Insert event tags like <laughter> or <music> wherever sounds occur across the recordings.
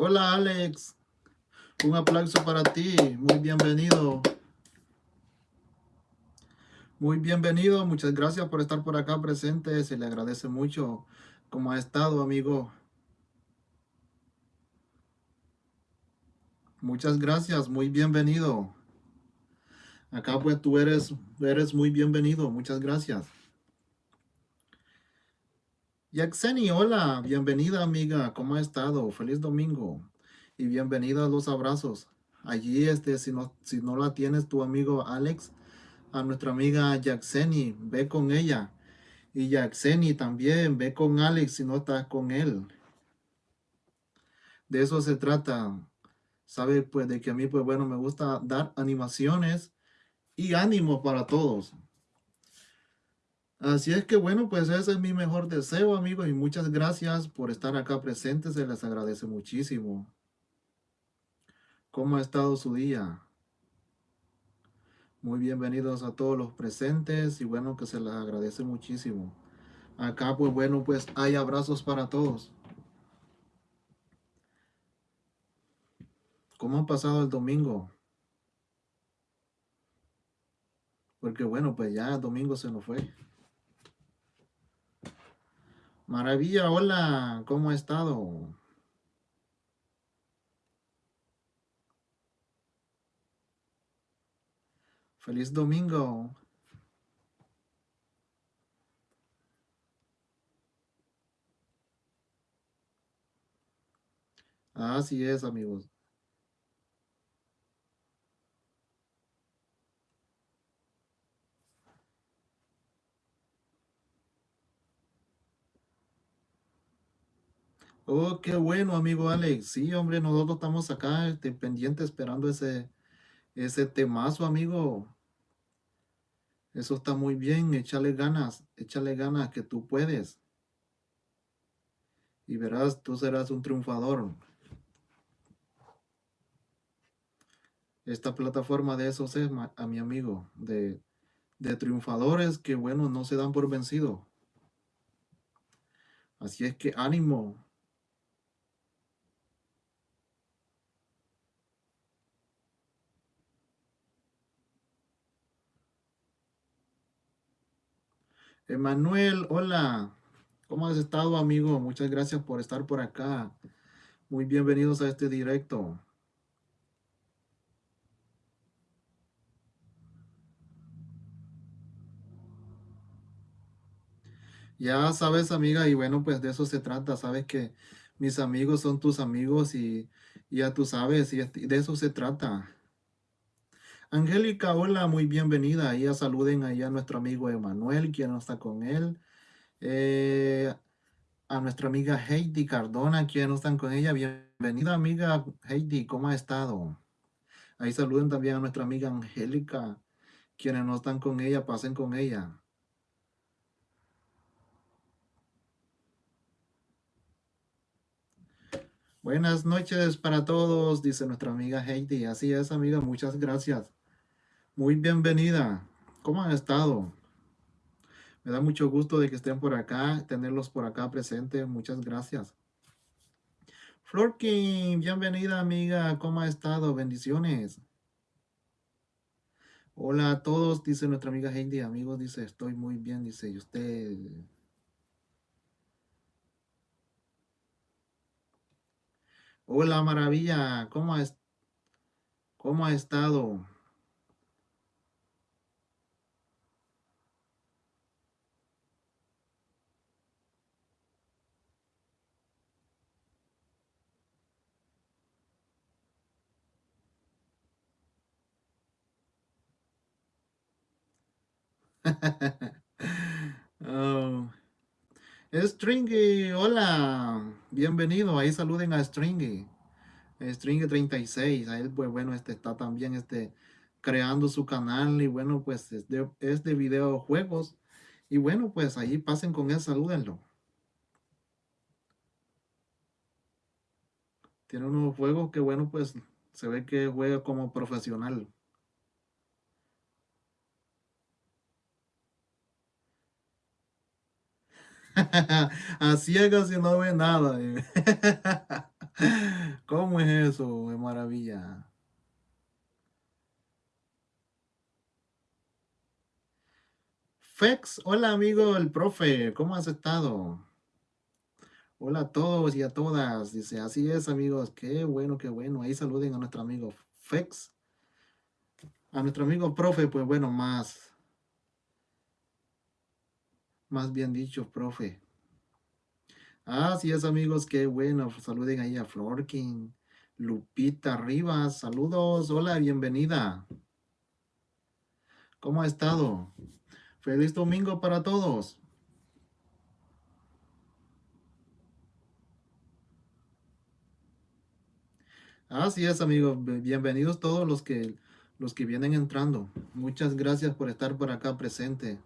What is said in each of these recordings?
Hola Alex, un aplauso para ti, muy bienvenido. Muy bienvenido, muchas gracias por estar por acá presente, se le agradece mucho cómo ha estado amigo. Muchas gracias, muy bienvenido. Acá pues tú eres, eres muy bienvenido, muchas gracias. Yaxeni, hola, bienvenida amiga, ¿cómo ha estado? Feliz domingo y bienvenida a los abrazos. Allí, este, si no, si no la tienes tu amigo Alex, a nuestra amiga Yaxeni, ve con ella. Y Yaxeni también, ve con Alex si no estás con él. De eso se trata. Sabe, pues, de que a mí, pues, bueno, me gusta dar animaciones y ánimo para todos. Así es que bueno, pues ese es mi mejor deseo, amigos, y muchas gracias por estar acá presentes, se les agradece muchísimo. ¿Cómo ha estado su día? Muy bienvenidos a todos los presentes y bueno, que se les agradece muchísimo. Acá pues bueno, pues hay abrazos para todos. ¿Cómo ha pasado el domingo? Porque bueno, pues ya el domingo se nos fue. Maravilla, hola, ¿cómo ha estado? Feliz domingo. Así es, amigos. Oh, qué bueno, amigo Alex. Sí, hombre, nosotros estamos acá este, pendiente esperando ese, ese temazo, amigo. Eso está muy bien. Échale ganas, échale ganas que tú puedes. Y verás, tú serás un triunfador. Esta plataforma de esos es, a mi amigo, de, de triunfadores que, bueno, no se dan por vencido. Así es que ánimo, Emanuel, hola. ¿Cómo has estado, amigo? Muchas gracias por estar por acá. Muy bienvenidos a este directo. Ya sabes, amiga, y bueno, pues de eso se trata. Sabes que mis amigos son tus amigos y, ya tú sabes, y de eso se trata. Angélica, hola, muy bienvenida. Ya saluden ahí a nuestro amigo Emanuel, quien no está con él. Eh, a nuestra amiga Heidi Cardona, quien no están con ella. Bienvenida, amiga Heidi, ¿cómo ha estado? Ahí saluden también a nuestra amiga Angélica, quienes no están con ella, pasen con ella. Buenas noches para todos, dice nuestra amiga Heidi. Así es, amiga, muchas gracias. Muy bienvenida. ¿Cómo han estado? Me da mucho gusto de que estén por acá, tenerlos por acá presentes. Muchas gracias. Florkin, bienvenida amiga. ¿Cómo ha estado? Bendiciones. Hola a todos, dice nuestra amiga Heidi. Amigos, dice, estoy muy bien, dice, ¿y usted? Hola, maravilla. ¿Cómo, es, cómo ha estado? <laughs> oh. Stringy, hola, bienvenido, ahí saluden a Stringy, Stringy 36, ahí pues bueno, este está también este creando su canal y bueno pues es de, es de videojuegos y bueno pues ahí pasen con él, salúdenlo. Tiene unos juegos que bueno pues se ve que juega como profesional. <laughs> A ciegas y no ve nada. <laughs> ¿Cómo es eso? Es maravilla. Fex, hola amigo el profe, ¿cómo has estado? Hola a todos y a todas. Dice, así es amigos, qué bueno, qué bueno. Ahí saluden a nuestro amigo Fex. A nuestro amigo profe, pues bueno, más. Más bien dicho, profe. Así es amigos, qué bueno. Saluden ahí a Florkin. Lupita Rivas, saludos. Hola, bienvenida. ¿Cómo ha estado? Feliz domingo para todos. Así es, amigos. Bienvenidos todos los que los que vienen entrando. Muchas gracias por estar por acá presente.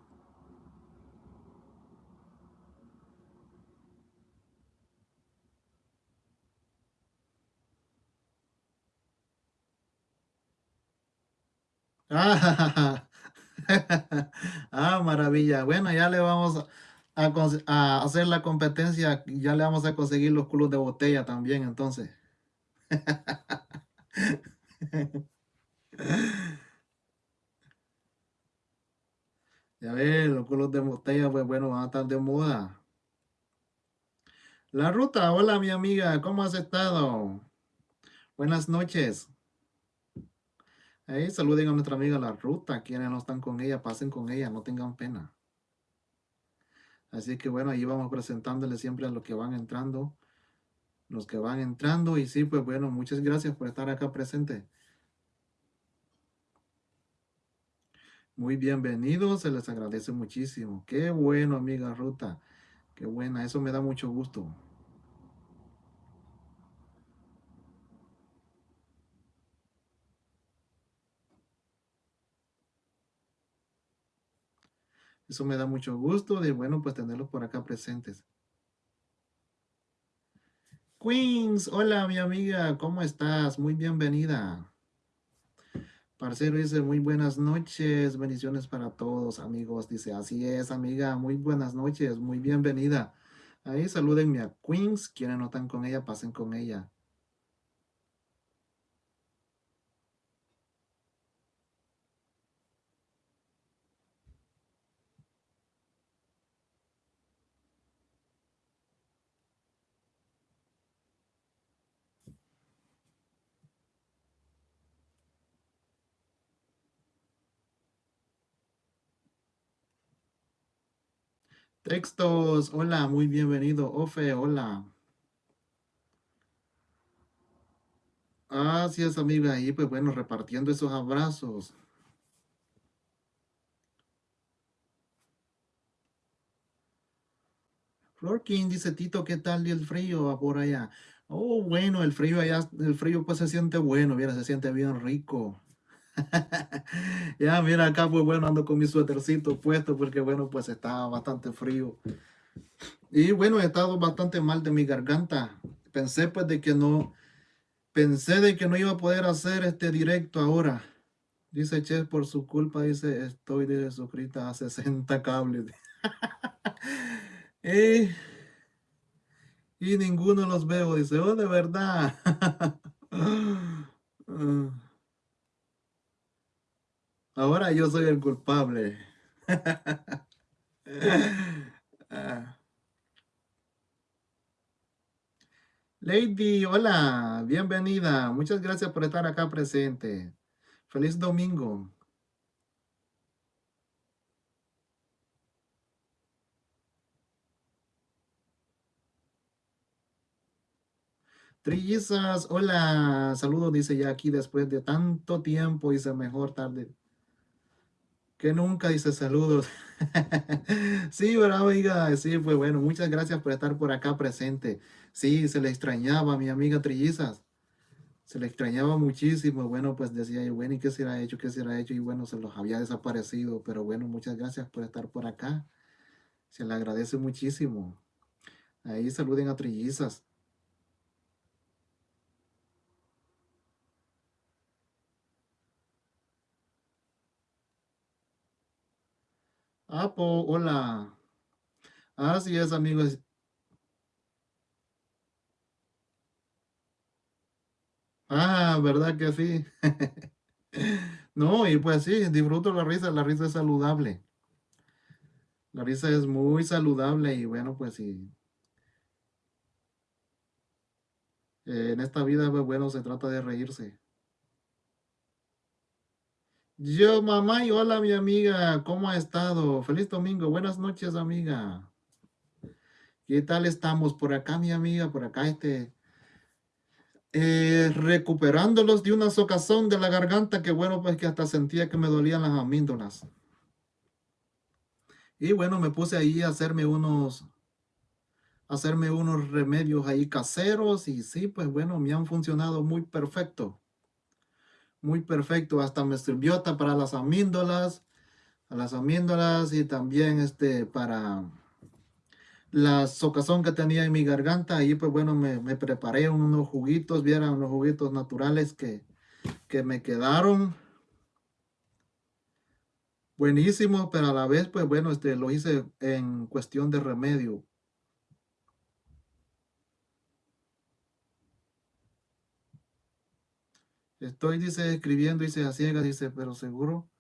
<laughs> Ah, maravilla. Bueno, ya le vamos a, hacer la competencia. Ya le vamos a conseguir los culos de botella también, entonces. <laughs> Ya ves, los culos de botella, pues bueno, van a estar de moda. La ruta, hola mi amiga, ¿cómo has estado? Buenas noches. Ahí saluden a nuestra amiga La Ruta, quienes no están con ella, pasen con ella, no tengan pena. Así que bueno, ahí vamos presentándole siempre a los que van entrando, los que van entrando y sí, pues bueno, muchas gracias por estar acá presente. Muy bienvenidos, se les agradece muchísimo. Qué bueno, amiga Ruta. Qué buena, eso me da mucho gusto. Eso me da mucho gusto de, bueno, pues tenerlos por acá presentes. Queens, hola mi amiga, ¿cómo estás? Muy bienvenida. Parcero dice, muy buenas noches, bendiciones para todos, amigos. Dice, así es, amiga, muy buenas noches, muy bienvenida. Ahí salúdenme a Queens, quienes no están con ella, pasen con ella. Textos, hola, muy bienvenido. Ofe, hola. Así es, amiga, ahí pues bueno, repartiendo esos abrazos. Flor King dice, Tito, ¿qué tal el frío por allá? Oh, bueno, el frío allá, el frío pues se siente bueno, mira, se siente bien rico. <laughs> ya, mira, acá pues bueno, ando con mi suétercito puesto porque bueno, pues estaba bastante frío. Y bueno, he estado bastante mal de mi garganta. Pensé pues de que no, pensé de que no iba a poder hacer este directo ahora. Dice Che, por su culpa, dice, estoy de suscrita a 60 cables. <laughs> y, y ninguno los veo, dice, oh, de verdad. <laughs> Ah. Ahora yo soy el culpable. <laughs> Ah. Lady, hola, bienvenida. Muchas gracias por estar acá presente. Feliz domingo. Trillizas, hola, saludos, dice ya aquí después de tanto tiempo, dice mejor tarde que nunca dice saludos. <laughs> sí, bravo, amiga. Sí, pues bueno, muchas gracias por estar por acá presente. Sí, se le extrañaba a mi amiga Trillizas. Se le extrañaba muchísimo. Bueno, pues decía yo, bueno, ¿y qué será hecho? ¿Qué será hecho? Y bueno, se los había desaparecido. Pero bueno, muchas gracias por estar por acá. Se le agradece muchísimo. Ahí saluden a Trillizas. Apo, hola. Así es, amigos. Ah, ¿verdad que sí? <laughs> No, y pues sí, disfruto la risa, la risa es saludable. La risa es muy saludable y bueno, pues sí. en esta vida, bueno, se trata de reírse. Yo, mamá, y hola, mi amiga, ¿cómo ha estado? Feliz domingo, buenas noches, amiga. ¿Qué tal estamos por acá, mi amiga? Por acá, este, eh, recuperándolos de una socazón de la garganta, que bueno, pues que hasta sentía que me dolían las amíndolas. Y bueno, me puse ahí a hacerme unos, hacerme unos remedios ahí caseros y sí, pues bueno, me han funcionado muy perfecto. Muy perfecto, hasta me sirvió para las amíndolas, a las amíndolas y también este para la socazón que tenía en mi garganta. Ahí pues bueno, me, me preparé unos juguitos, vieran unos juguitos naturales que, que me quedaron buenísimos, pero a la vez pues bueno, este lo hice en cuestión de remedio. Estoy, dice, escribiendo, dice, a ciegas, dice, pero seguro,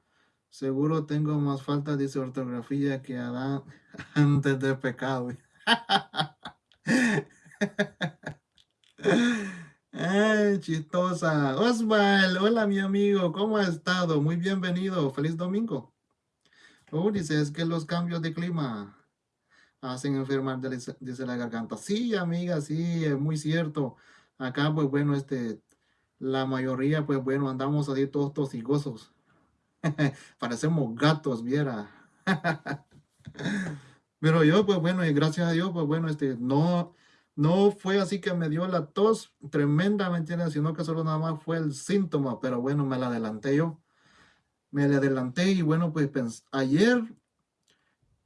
seguro tengo más falta, dice, ortografía que Adán <laughs> antes del pecado. <laughs> Ay, chistosa. Osval, hola mi amigo, ¿cómo ha estado? Muy bienvenido, feliz domingo. Oh, dice, es que los cambios de clima hacen enfermar, dice la garganta. Sí, amiga, sí, es muy cierto. Acá, pues bueno, este, la mayoría, pues bueno, andamos así todos tosigosos. <laughs> Parecemos gatos, viera. <laughs> Pero yo, pues bueno, y gracias a Dios, pues bueno, este, no, no fue así que me dio la tos tremenda, ¿me entiendes? Sino que solo nada más fue el síntoma, pero bueno, me la adelanté yo. Me la adelanté y bueno, pues ayer,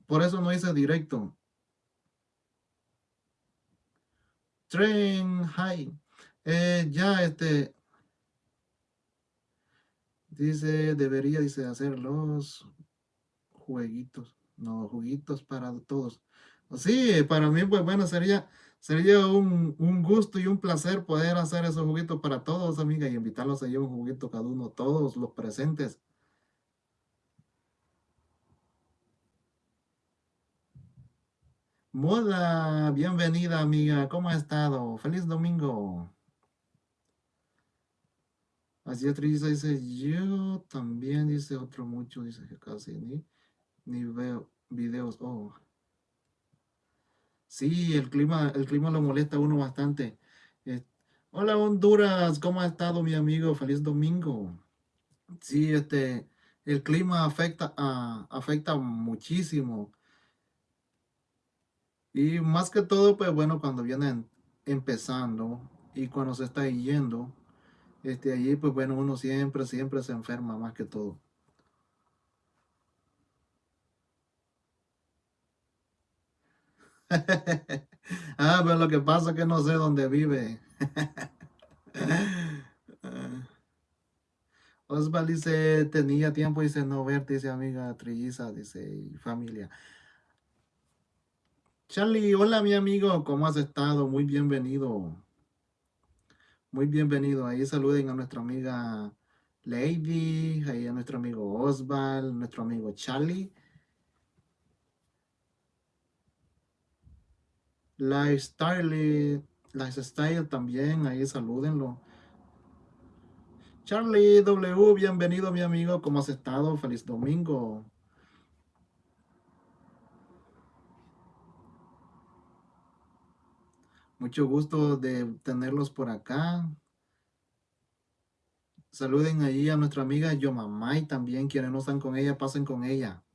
por eso no hice directo. Train High. Eh, ya, este, Dice, debería, dice, hacer los jueguitos. No, juguitos para todos. Sí, para mí, pues bueno, sería, sería un, gusto y un placer poder hacer esos juguitos para todos, amiga, y invitarlos a llevar un juguito cada uno, todos los presentes. Moda, bienvenida, amiga. ¿Cómo ha estado? Feliz domingo. Así Trisa dice, yo también, dice otro mucho, dice que casi ni, ni veo videos. Oh. Sí, el clima, el clima lo molesta a uno bastante. hola Honduras, ¿cómo ha estado mi amigo? Feliz domingo. Sí, este, el clima afecta, afecta muchísimo. Y más que todo, pues bueno, cuando vienen empezando y cuando se está yendo, este, allí, pues bueno, uno siempre, siempre se enferma más que todo. <laughs> ah, pero lo que pasa es que no sé dónde vive. <laughs> Osval dice, tenía tiempo, dice, no verte, dice amiga trilliza, dice, familia. Charlie, hola mi amigo, ¿cómo has estado? Muy bienvenido. Muy bienvenido. Ahí saluden a nuestra amiga Lady, ahí a nuestro amigo Osval, nuestro amigo Charlie. Lifestyle, Lifestyle también, ahí salúdenlo. Charlie W, bienvenido mi amigo, ¿cómo has estado? Feliz domingo. Mucho gusto de tenerlos por acá. Saluden ahí a nuestra amiga Yomamay también. Quienes no están con ella, pasen con ella.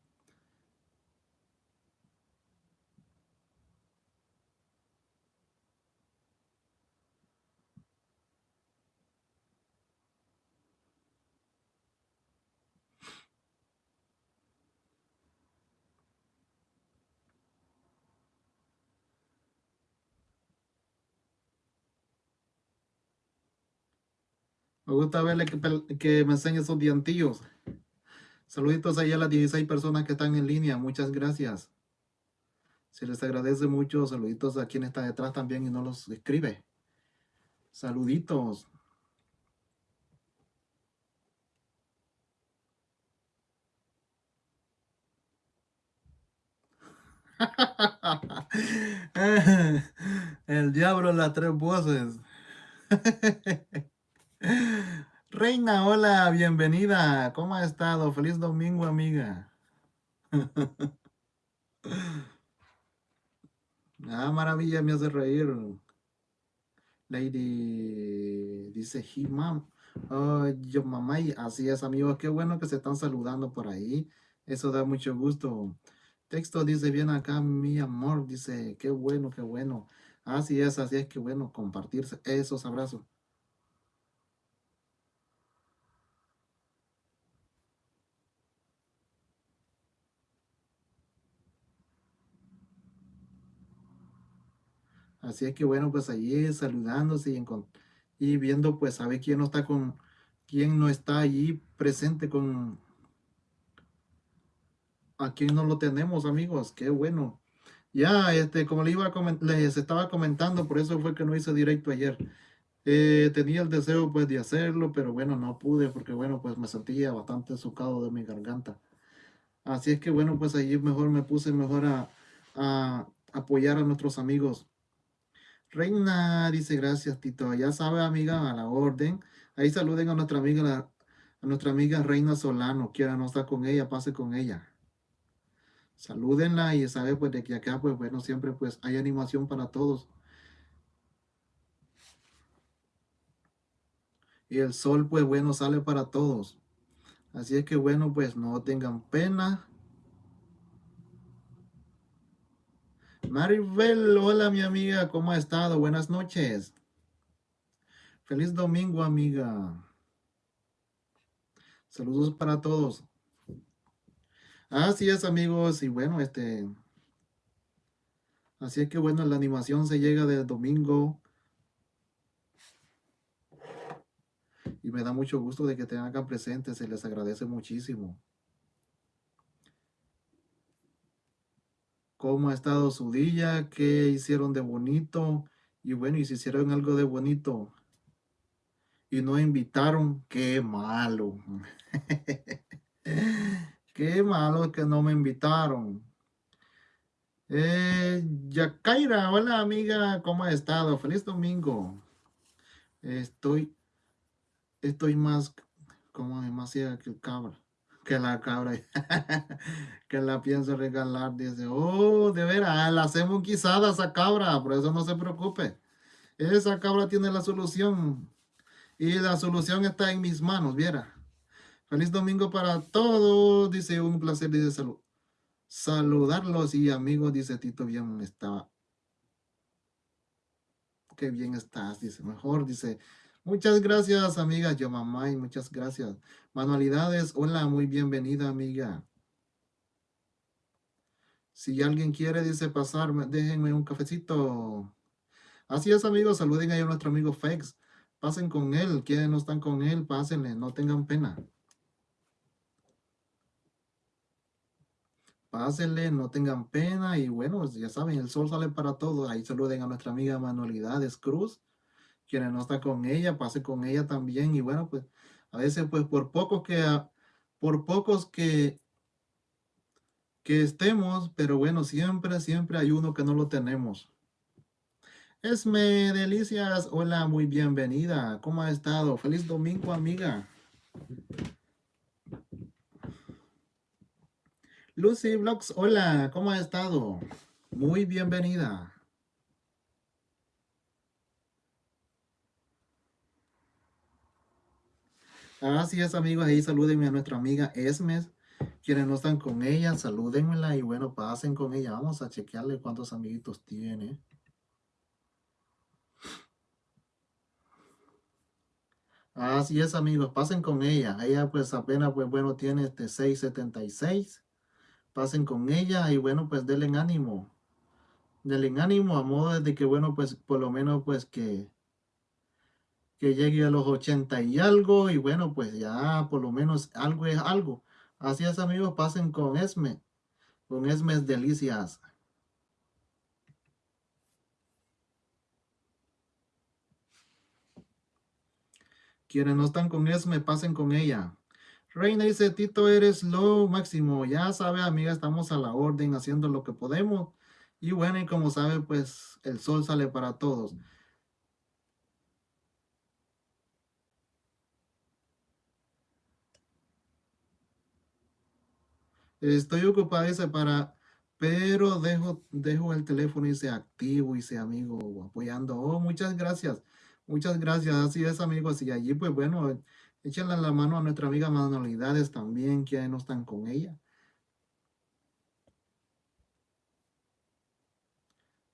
Me gusta verle que, me enseñe sus dientillos. Saluditos ahí a las 16 personas que están en línea. Muchas gracias. Se les agradece mucho. Saluditos a quien está detrás también y no los escribe. Saluditos. <laughs> El diablo en las tres voces. <laughs> Reina, hola, bienvenida. ¿Cómo ha estado? Feliz domingo, amiga. <laughs> Ah, maravilla, me hace reír. Lady dice, he mom. Oh, yo mamá, y así es, amigos. Qué bueno que se están saludando por ahí. Eso da mucho gusto. Texto dice, bien acá, mi amor. Dice, qué bueno, qué bueno. Así es, así es, que bueno compartirse esos abrazos. Así es que bueno, pues allí saludándose y, viendo pues a ver quién no está con, quién no está allí presente con, aquí no lo tenemos amigos, qué bueno. Ya, este, como le iba a les estaba comentando, por eso fue que no hice directo ayer. Eh, tenía el deseo pues de hacerlo, pero bueno, no pude porque bueno, pues me sentía bastante socado de mi garganta. Así es que bueno, pues allí mejor me puse mejor a, a apoyar a nuestros amigos Reina dice, gracias Tito. Ya sabe, amiga, a la orden. Ahí saluden a nuestra amiga, a nuestra amiga Reina Solano. Quiera no estar con ella, pase con ella. Salúdenla y sabe pues de que acá, pues bueno, siempre pues hay animación para todos. Y el sol, pues bueno, sale para todos. Así es que bueno, pues no tengan pena. Maribel, hola mi amiga, ¿cómo ha estado? Buenas noches. Feliz domingo, amiga. Saludos para todos. Así es, amigos, y bueno, este... Así es que bueno, la animación se llega del domingo. Y me da mucho gusto de que tengan acá presentes, se les agradece muchísimo. Cómo ha estado su día, qué hicieron de bonito, y bueno, y si hicieron algo de bonito y no invitaron, qué malo. <laughs> qué malo que no me invitaron. Eh, hola amiga, ¿cómo ha estado? Feliz domingo. Estoy, estoy más, como demasiado que el cabra que la cabra, <laughs> que la pienso regalar, dice, oh, de veras, la hacemos guisada esa cabra, por eso no se preocupe. Esa cabra tiene la solución y la solución está en mis manos, viera. Feliz domingo para todos, dice, un placer, dice, salud. Saludarlos y amigos, dice Tito, bien estaba. Qué bien estás, dice, mejor, dice, Muchas gracias, amiga Yo mamá y muchas gracias. Manualidades, hola, muy bienvenida, amiga. Si alguien quiere, dice pasar, déjenme un cafecito. Así es, amigos, saluden a nuestro amigo Fex. Pasen con él, quienes no están con él, pásenle, no tengan pena. Pásenle, no tengan pena y bueno, ya saben, el sol sale para todos. Ahí saluden a nuestra amiga Manualidades Cruz quienes no está con ella, pase con ella también. Y bueno, pues a veces pues por pocos que, por pocos que, que estemos, pero bueno, siempre, siempre hay uno que no lo tenemos. Esme Delicias, hola, muy bienvenida. ¿Cómo ha estado? Feliz domingo, amiga. Lucy Vlogs, hola, ¿cómo ha estado? Muy bienvenida. Así es, amigos. Ahí salúdenme a nuestra amiga Esmes. Quienes no están con ella, salúdenmela y bueno, pasen con ella. Vamos a chequearle cuántos amiguitos tiene. Así es, amigos. Pasen con ella. Ella pues apenas, pues bueno, tiene este 676. Pasen con ella y bueno, pues denle ánimo. Denle ánimo a modo de que bueno, pues por lo menos pues que que llegue a los 80 y algo, y bueno, pues ya por lo menos algo es algo. Así es, amigos, pasen con Esme, con Esmes Delicias. Quienes no están con Esme, pasen con ella. Reina dice, Tito, eres lo máximo. Ya sabe, amiga, estamos a la orden, haciendo lo que podemos. Y bueno, y como sabe, pues el sol sale para todos. Estoy ocupado, dice, para, pero dejo, dejo el teléfono y se activo y se amigo apoyando. Oh, muchas gracias. Muchas gracias. Así es, amigos. Y allí, pues bueno, échenle la mano a nuestra amiga Manualidades también, que no están con ella.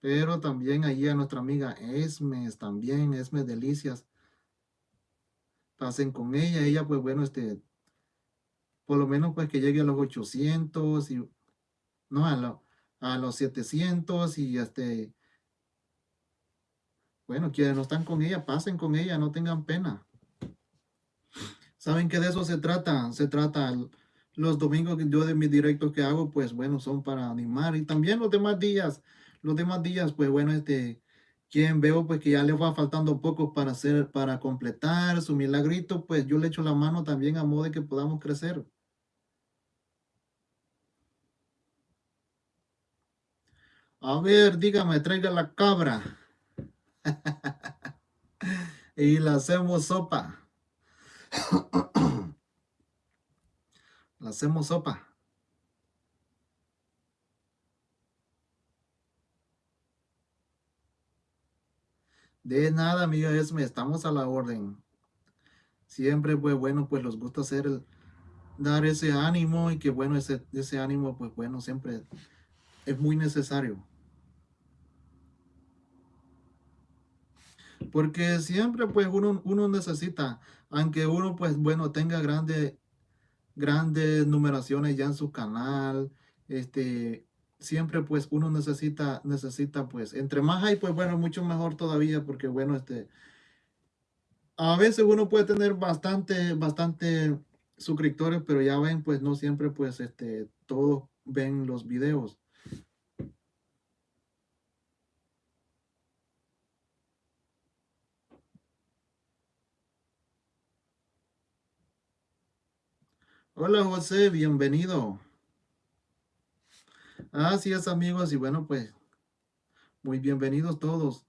Pero también allí a nuestra amiga Esmes, también, Esmes Delicias. Pasen con ella. Ella, pues bueno, este, por lo menos pues que llegue a los 800 y, no, a, a los 700 y este, bueno, quienes no están con ella, pasen con ella, no tengan pena. ¿Saben que de eso se trata? Se trata, los domingos que yo de mis directos que hago, pues bueno, son para animar. Y también los demás días, los demás días, pues bueno, este, quien veo pues que ya le va faltando poco para hacer, para completar su milagrito, pues yo le echo la mano también a modo de que podamos crecer. A ver, dígame, traiga la cabra. <laughs> y la hacemos sopa. <coughs> la hacemos sopa. De nada, amiga Esme, estamos a la orden. Siempre, pues bueno, pues nos gusta hacer el, dar ese ánimo y que bueno, ese, ese ánimo, pues bueno, siempre es muy necesario. Porque siempre pues uno, uno necesita, aunque uno pues bueno tenga grandes grandes numeraciones ya en su canal, este, siempre pues uno necesita, necesita pues, entre más hay pues bueno, mucho mejor todavía porque bueno, este, a veces uno puede tener bastante, bastante suscriptores, pero ya ven pues no siempre pues este, todos ven los videos. Hola José, bienvenido. Así es amigos y bueno pues muy bienvenidos todos.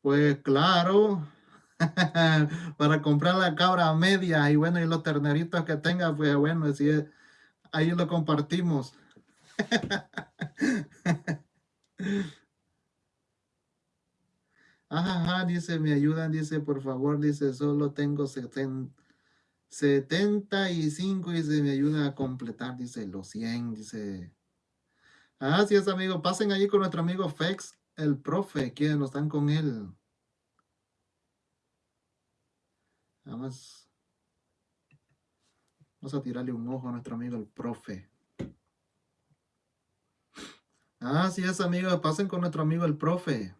Pues claro, <laughs> para comprar la cabra media y bueno, y los terneritos que tenga, pues bueno, así es, ahí lo compartimos. <laughs> Ajá, dice, me ayudan, dice, por favor, dice, solo tengo 75, dice, me ayuda a completar, dice, los 100, dice. Así es, amigo, pasen allí con nuestro amigo Fex, el profe, quienes no están con él. Vamos, vamos a tirarle un ojo a nuestro amigo el profe. Así es, amigos, pasen con nuestro amigo el profe.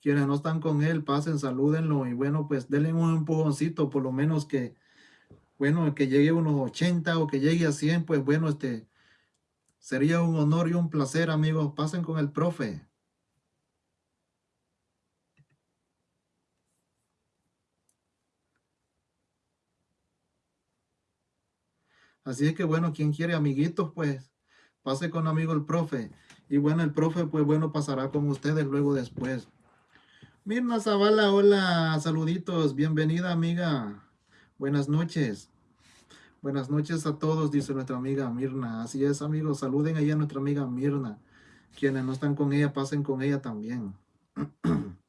Quienes no están con él, pasen, salúdenlo y bueno, pues denle un empujoncito, por lo menos que, bueno, que llegue a unos 80 o que llegue a 100, pues bueno, este, sería un honor y un placer, amigos. Pasen con el profe. Así es que bueno, quien quiere amiguitos, pues pase con amigo el profe. Y bueno, el profe, pues bueno, pasará con ustedes luego después. Mirna Zavala, hola, saluditos, bienvenida amiga. Buenas noches. Buenas noches a todos, dice nuestra amiga Mirna. Así es, amigos, saluden ahí a nuestra amiga Mirna. Quienes no están con ella, pasen con ella también. <clears throat>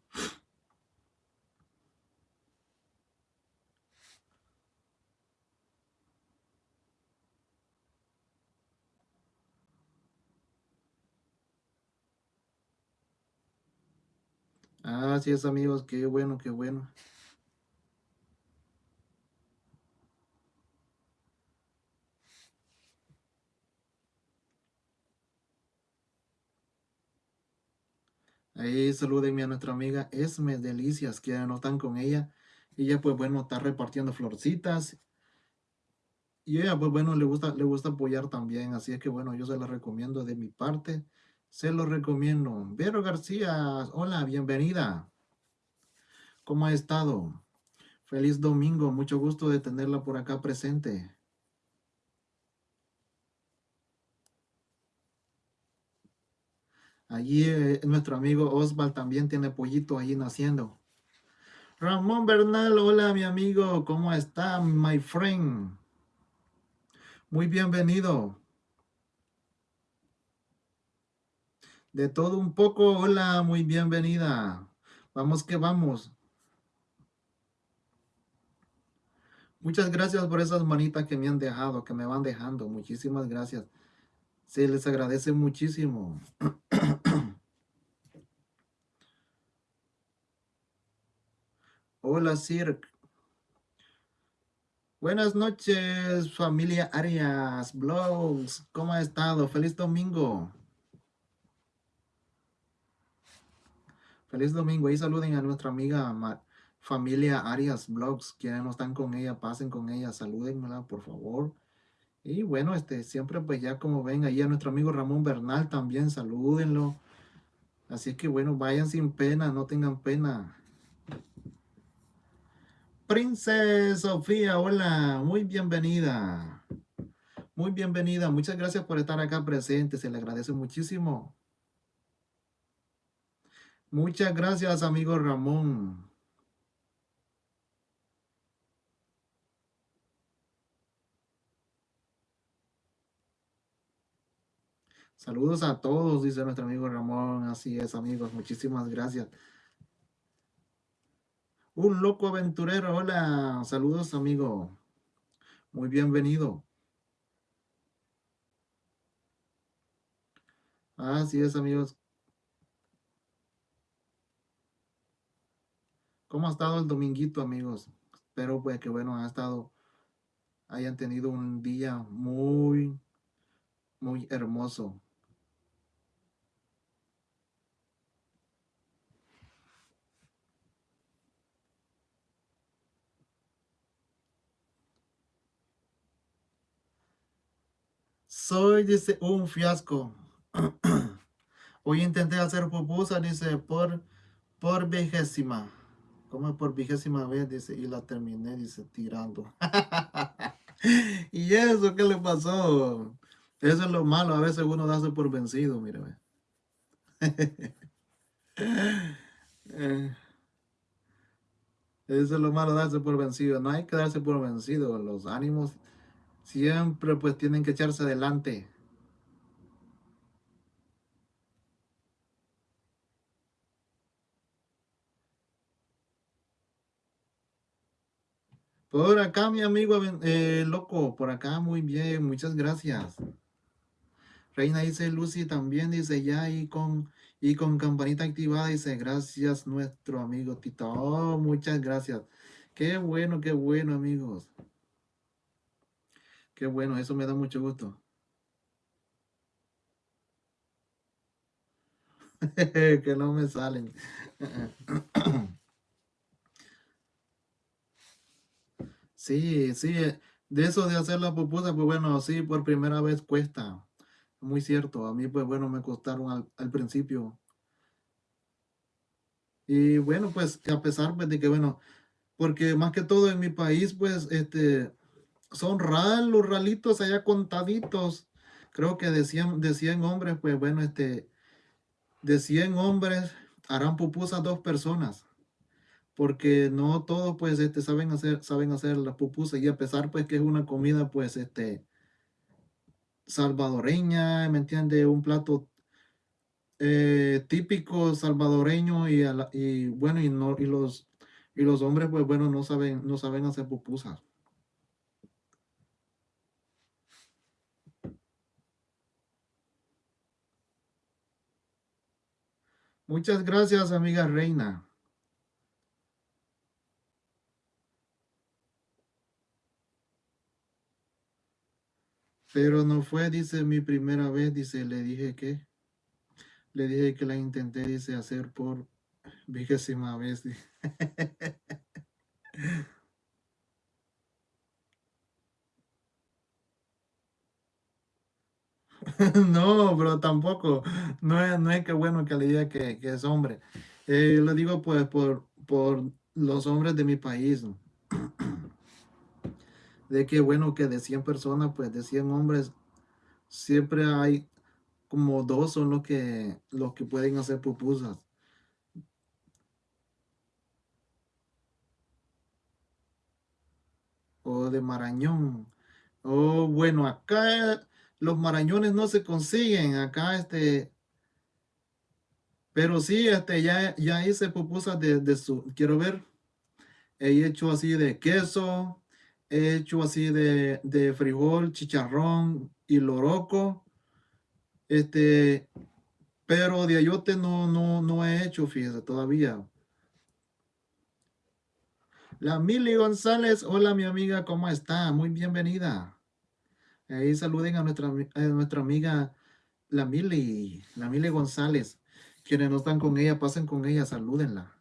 Así es, amigos, qué bueno, qué bueno. Ahí salúdenme a nuestra amiga Esme Delicias, que no están con ella. Ella, pues bueno, está repartiendo florcitas. y ella, pues bueno, le gusta, le gusta apoyar también, así es que bueno, yo se la recomiendo de mi parte, se lo recomiendo. Vero García, hola, bienvenida. ¿Cómo ha estado? Feliz domingo, mucho gusto de tenerla por acá presente. Allí eh, nuestro amigo Osval también tiene pollito ahí naciendo. Ramón Bernal, hola mi amigo, ¿cómo está, my friend? Muy bienvenido. De todo un poco, hola, muy bienvenida. Vamos que vamos. Muchas gracias por esas manitas que me han dejado, que me van dejando. Muchísimas gracias. Se les agradece muchísimo. <clears throat> Hola, Sir. Buenas noches, familia Arias Blogs. ¿Cómo ha estado? Feliz domingo. Feliz domingo. Y saluden a nuestra amiga familia Arias Blogs. Quienes no están con ella, pasen con ella. Salúdenmela, por favor. Y bueno, este, siempre pues ya como ven, ahí a nuestro amigo Ramón Bernal también, salúdenlo. Así que bueno, vayan sin pena, no tengan pena. Princesa Sofía, hola, muy bienvenida. Muy bienvenida, muchas gracias por estar acá presente, se le agradece muchísimo. Muchas gracias, amigo Ramón. Saludos a todos, dice nuestro amigo Ramón. Así es, amigos. Muchísimas gracias. Un loco aventurero. Hola. Saludos, amigo. Muy bienvenido. Así es, amigos. ¿Cómo ha estado el dominguito, amigos? Espero pues que, bueno, ha estado, hayan tenido un día muy, muy hermoso. Soy, dice, un fiasco. <clears throat> Hoy intenté hacer pupusa, dice, por, por vigésima. Como por vigésima vez, dice, y la terminé, dice, tirando. <laughs> ¿Y eso qué le pasó? Eso es lo malo, a veces uno darse por vencido, mire. <laughs> Eh, eso es lo malo, darse por vencido. No hay que darse por vencido. Los ánimos siempre pues tienen que echarse adelante. Por acá, mi amigo eh, loco, por acá, muy bien, muchas gracias. Reina dice, Lucy también dice, ya y con, y con campanita activada, dice, gracias nuestro amigo Tito. Oh, muchas gracias. Qué bueno, qué bueno, amigos. Qué bueno, eso me da mucho gusto. <laughs> que no me salen. <clears throat> sí, sí, de eso de hacer la pupusa, pues bueno, sí, por primera vez cuesta. Muy cierto, a mí pues bueno, me costaron al, principio. Y bueno, pues a pesar pues, de que bueno, porque más que todo en mi país, pues este son ralos, ralitos allá contaditos. Creo que de 100, de 100 hombres, pues bueno, este, de 100 hombres harán pupusas dos personas. Porque no todos, pues, este, saben hacer, saben hacer las pupusas. Y a pesar, pues, que es una comida, pues, este, salvadoreña, ¿me entiende? Un plato eh, típico salvadoreño y, y bueno, y, no, y, los, y los hombres, pues, bueno, no saben, no saben hacer pupusas. Muchas gracias, amiga Reina. Pero no fue, dice, mi primera vez, dice, le dije que, le dije que la intenté, dice, hacer por vigésima vez. <laughs> No, pero tampoco, no es, no es que bueno que le diga que, que es hombre. Eh, lo digo pues por, por los hombres de mi país. <clears throat> De que bueno que de 100 personas, pues de 100 hombres, siempre hay como dos son los que, los que pueden hacer pupusas. O de Marañón. Oh, bueno, acá los marañones no se consiguen. Acá este, Pero sí, este, ya, ya hice pupusas de, de su, quiero ver, he hecho así de queso, he hecho así de, de frijol, chicharrón y loroco, este, pero de ayote no, no, no he hecho, fíjese, todavía. La Mili González, hola mi amiga, ¿cómo está? Muy bienvenida. Ahí saluden a nuestra, a nuestra amiga, la Mili, la Mili González. Quienes no están con ella, pasen con ella, salúdenla.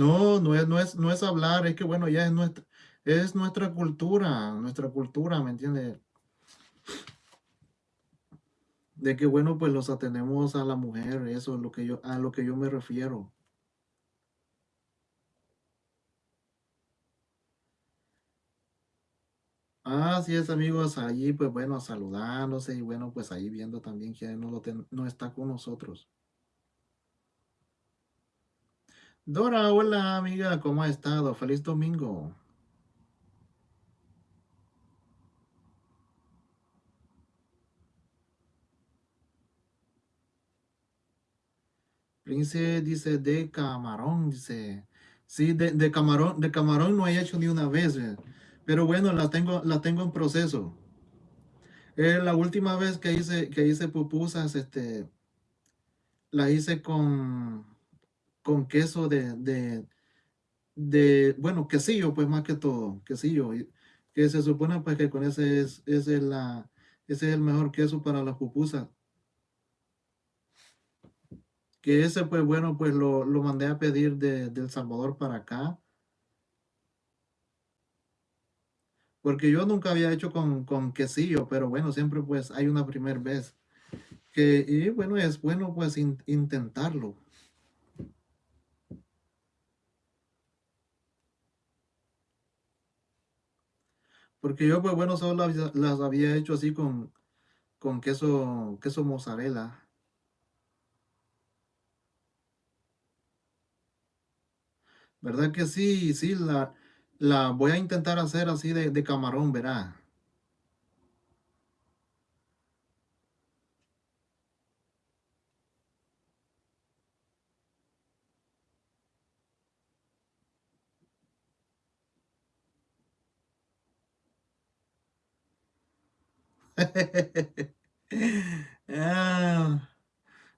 No, no es, no es, no es hablar, es que bueno, ya es nuestra, es nuestra cultura, nuestra cultura, ¿me entiende? De que bueno, pues los atenemos a la mujer, eso es lo que yo, a lo que yo me refiero. Así es, amigos, allí pues bueno, saludándose y bueno, pues ahí viendo también que no, lo ten- no está con nosotros. Dora, hola amiga, ¿cómo ha estado? Feliz domingo. Prince dice de camarón, dice. Sí, de, camarón, de camarón no he hecho ni una vez, eh, pero bueno, la tengo, la tengo en proceso. Eh, la última vez que hice, que hice pupusas, este, la hice con, con queso de, de, bueno, quesillo, pues más que todo, quesillo, que se supone pues que con ese es, ese es la, ese es el mejor queso para las pupusas. Que ese pues bueno, pues lo, lo mandé a pedir de, El Salvador para acá, porque yo nunca había hecho con, con quesillo, pero bueno, siempre pues hay una primera vez. Que, y bueno, es bueno pues in- intentarlo. Porque yo pues bueno, solo las, había hecho así con, con queso, queso mozzarella. ¿Verdad que sí? Sí, la, la voy a intentar hacer así de, de camarón, verá. <laughs> Ah,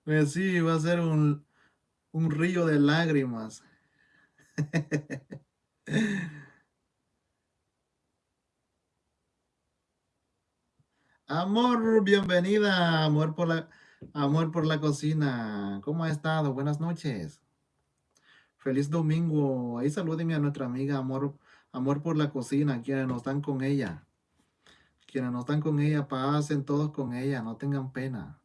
pues sí, va a ser un, un río de lágrimas. <laughs> Amor, bienvenida, amor por la, amor por la cocina. ¿Cómo ha estado? Buenas noches. Feliz domingo. Ahí salúdenme a nuestra amiga Amor, Amor por la cocina, quienes no están con ella. Quienes no están con ella, pasen todos con ella, no tengan pena.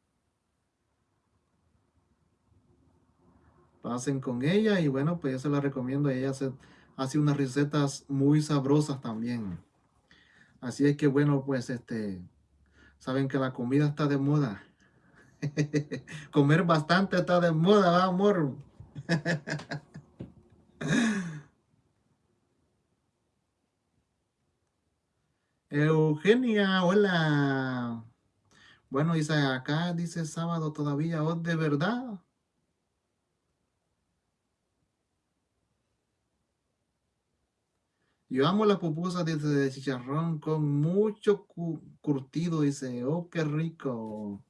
Pasen con ella y bueno, pues yo se la recomiendo. Ella hace, hace unas recetas muy sabrosas también. Así es que bueno, pues este, saben que la comida está de moda. <laughs> Comer bastante está de moda, ¿va, amor. <laughs> Eugenia, hola. Bueno, dice acá, dice sábado todavía, oh, de verdad. Yo amo las pupusas dice, de chicharrón con mucho cu- curtido, dice, oh, qué rico.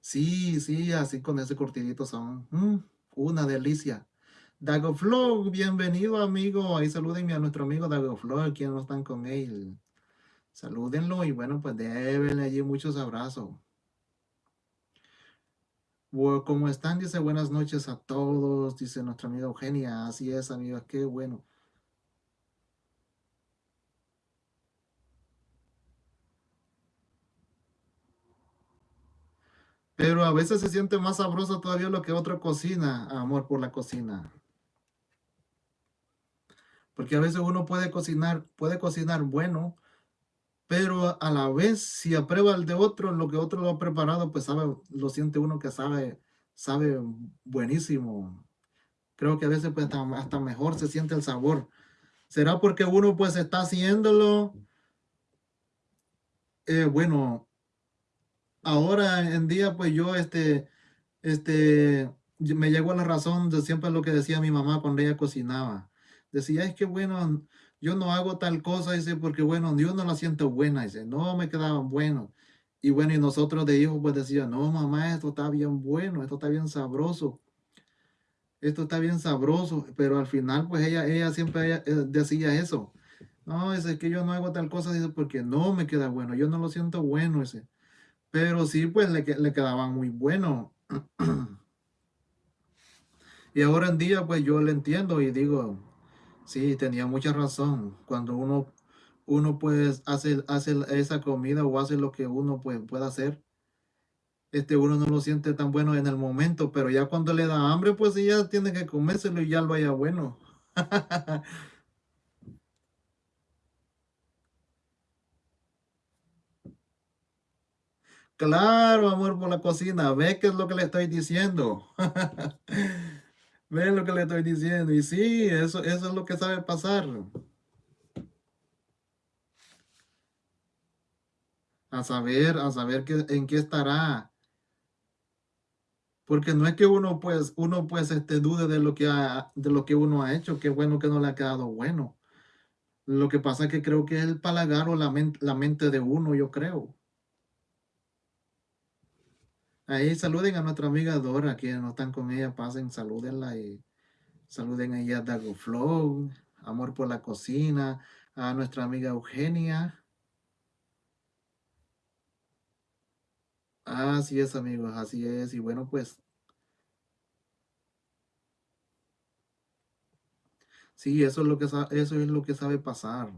Sí, sí, así con ese curtidito son mm, una delicia. Dago Flow, bienvenido amigo. Ahí salúdenme a nuestro amigo Dago Flow, quienes no están con él. Salúdenlo y bueno, pues débenle allí muchos abrazos. Como están, dice buenas noches a todos, dice nuestra amiga Eugenia. Así es, amigos, qué bueno. Pero a veces se siente más sabroso todavía lo que otra cocina, amor por la cocina. Porque a veces uno puede cocinar, puede cocinar bueno, pero a la vez si aprueba el de otro, lo que otro lo ha preparado, pues sabe, lo siente uno que sabe, sabe buenísimo. Creo que a veces pues hasta, mejor se siente el sabor. ¿Será porque uno pues está haciéndolo? Eh, bueno, ahora en día pues yo este, este, me llegó a la razón de siempre lo que decía mi mamá cuando ella cocinaba. Decía, es que bueno, yo no hago tal cosa, dice, porque bueno, yo no la siento buena, dice, no me quedaban buenos. Y bueno, y nosotros de hijos pues decía, no mamá, esto está bien bueno, esto está bien sabroso. Esto está bien sabroso, pero al final pues ella, ella siempre eh, decía eso. No, es que yo no hago tal cosa, dice, porque no me queda bueno, yo no lo siento bueno ese. Pero sí, pues le, le quedaban muy bueno. <clears throat> y ahora en día pues yo le entiendo y digo, Sí, tenía mucha razón. Cuando uno, uno pues hace, hace esa comida o hace lo que uno pues, puede hacer, este, uno no lo siente tan bueno en el momento, pero ya cuando le da hambre, pues ya tiene que comérselo y ya lo haya bueno. <laughs> Claro, amor por la cocina, ve qué es lo que le estoy diciendo. <laughs> Ve lo que le estoy diciendo. Y sí, eso, eso es lo que sabe pasar. A saber, a saber que, en qué estará. Porque no es que uno pues, uno pues este, dude de lo, que de lo que uno ha hecho, qué bueno que no le ha quedado bueno. Lo que pasa es que creo que es el palagar o la, la mente de uno, yo creo. Ahí saluden a nuestra amiga Dora, quienes no están con ella, pasen, salúdenla y saluden a Dago Flow, Amor por la Cocina, a nuestra amiga Eugenia. Así es, amigos, así es. Y bueno, pues Sí, eso es lo que eso es lo que sabe pasar.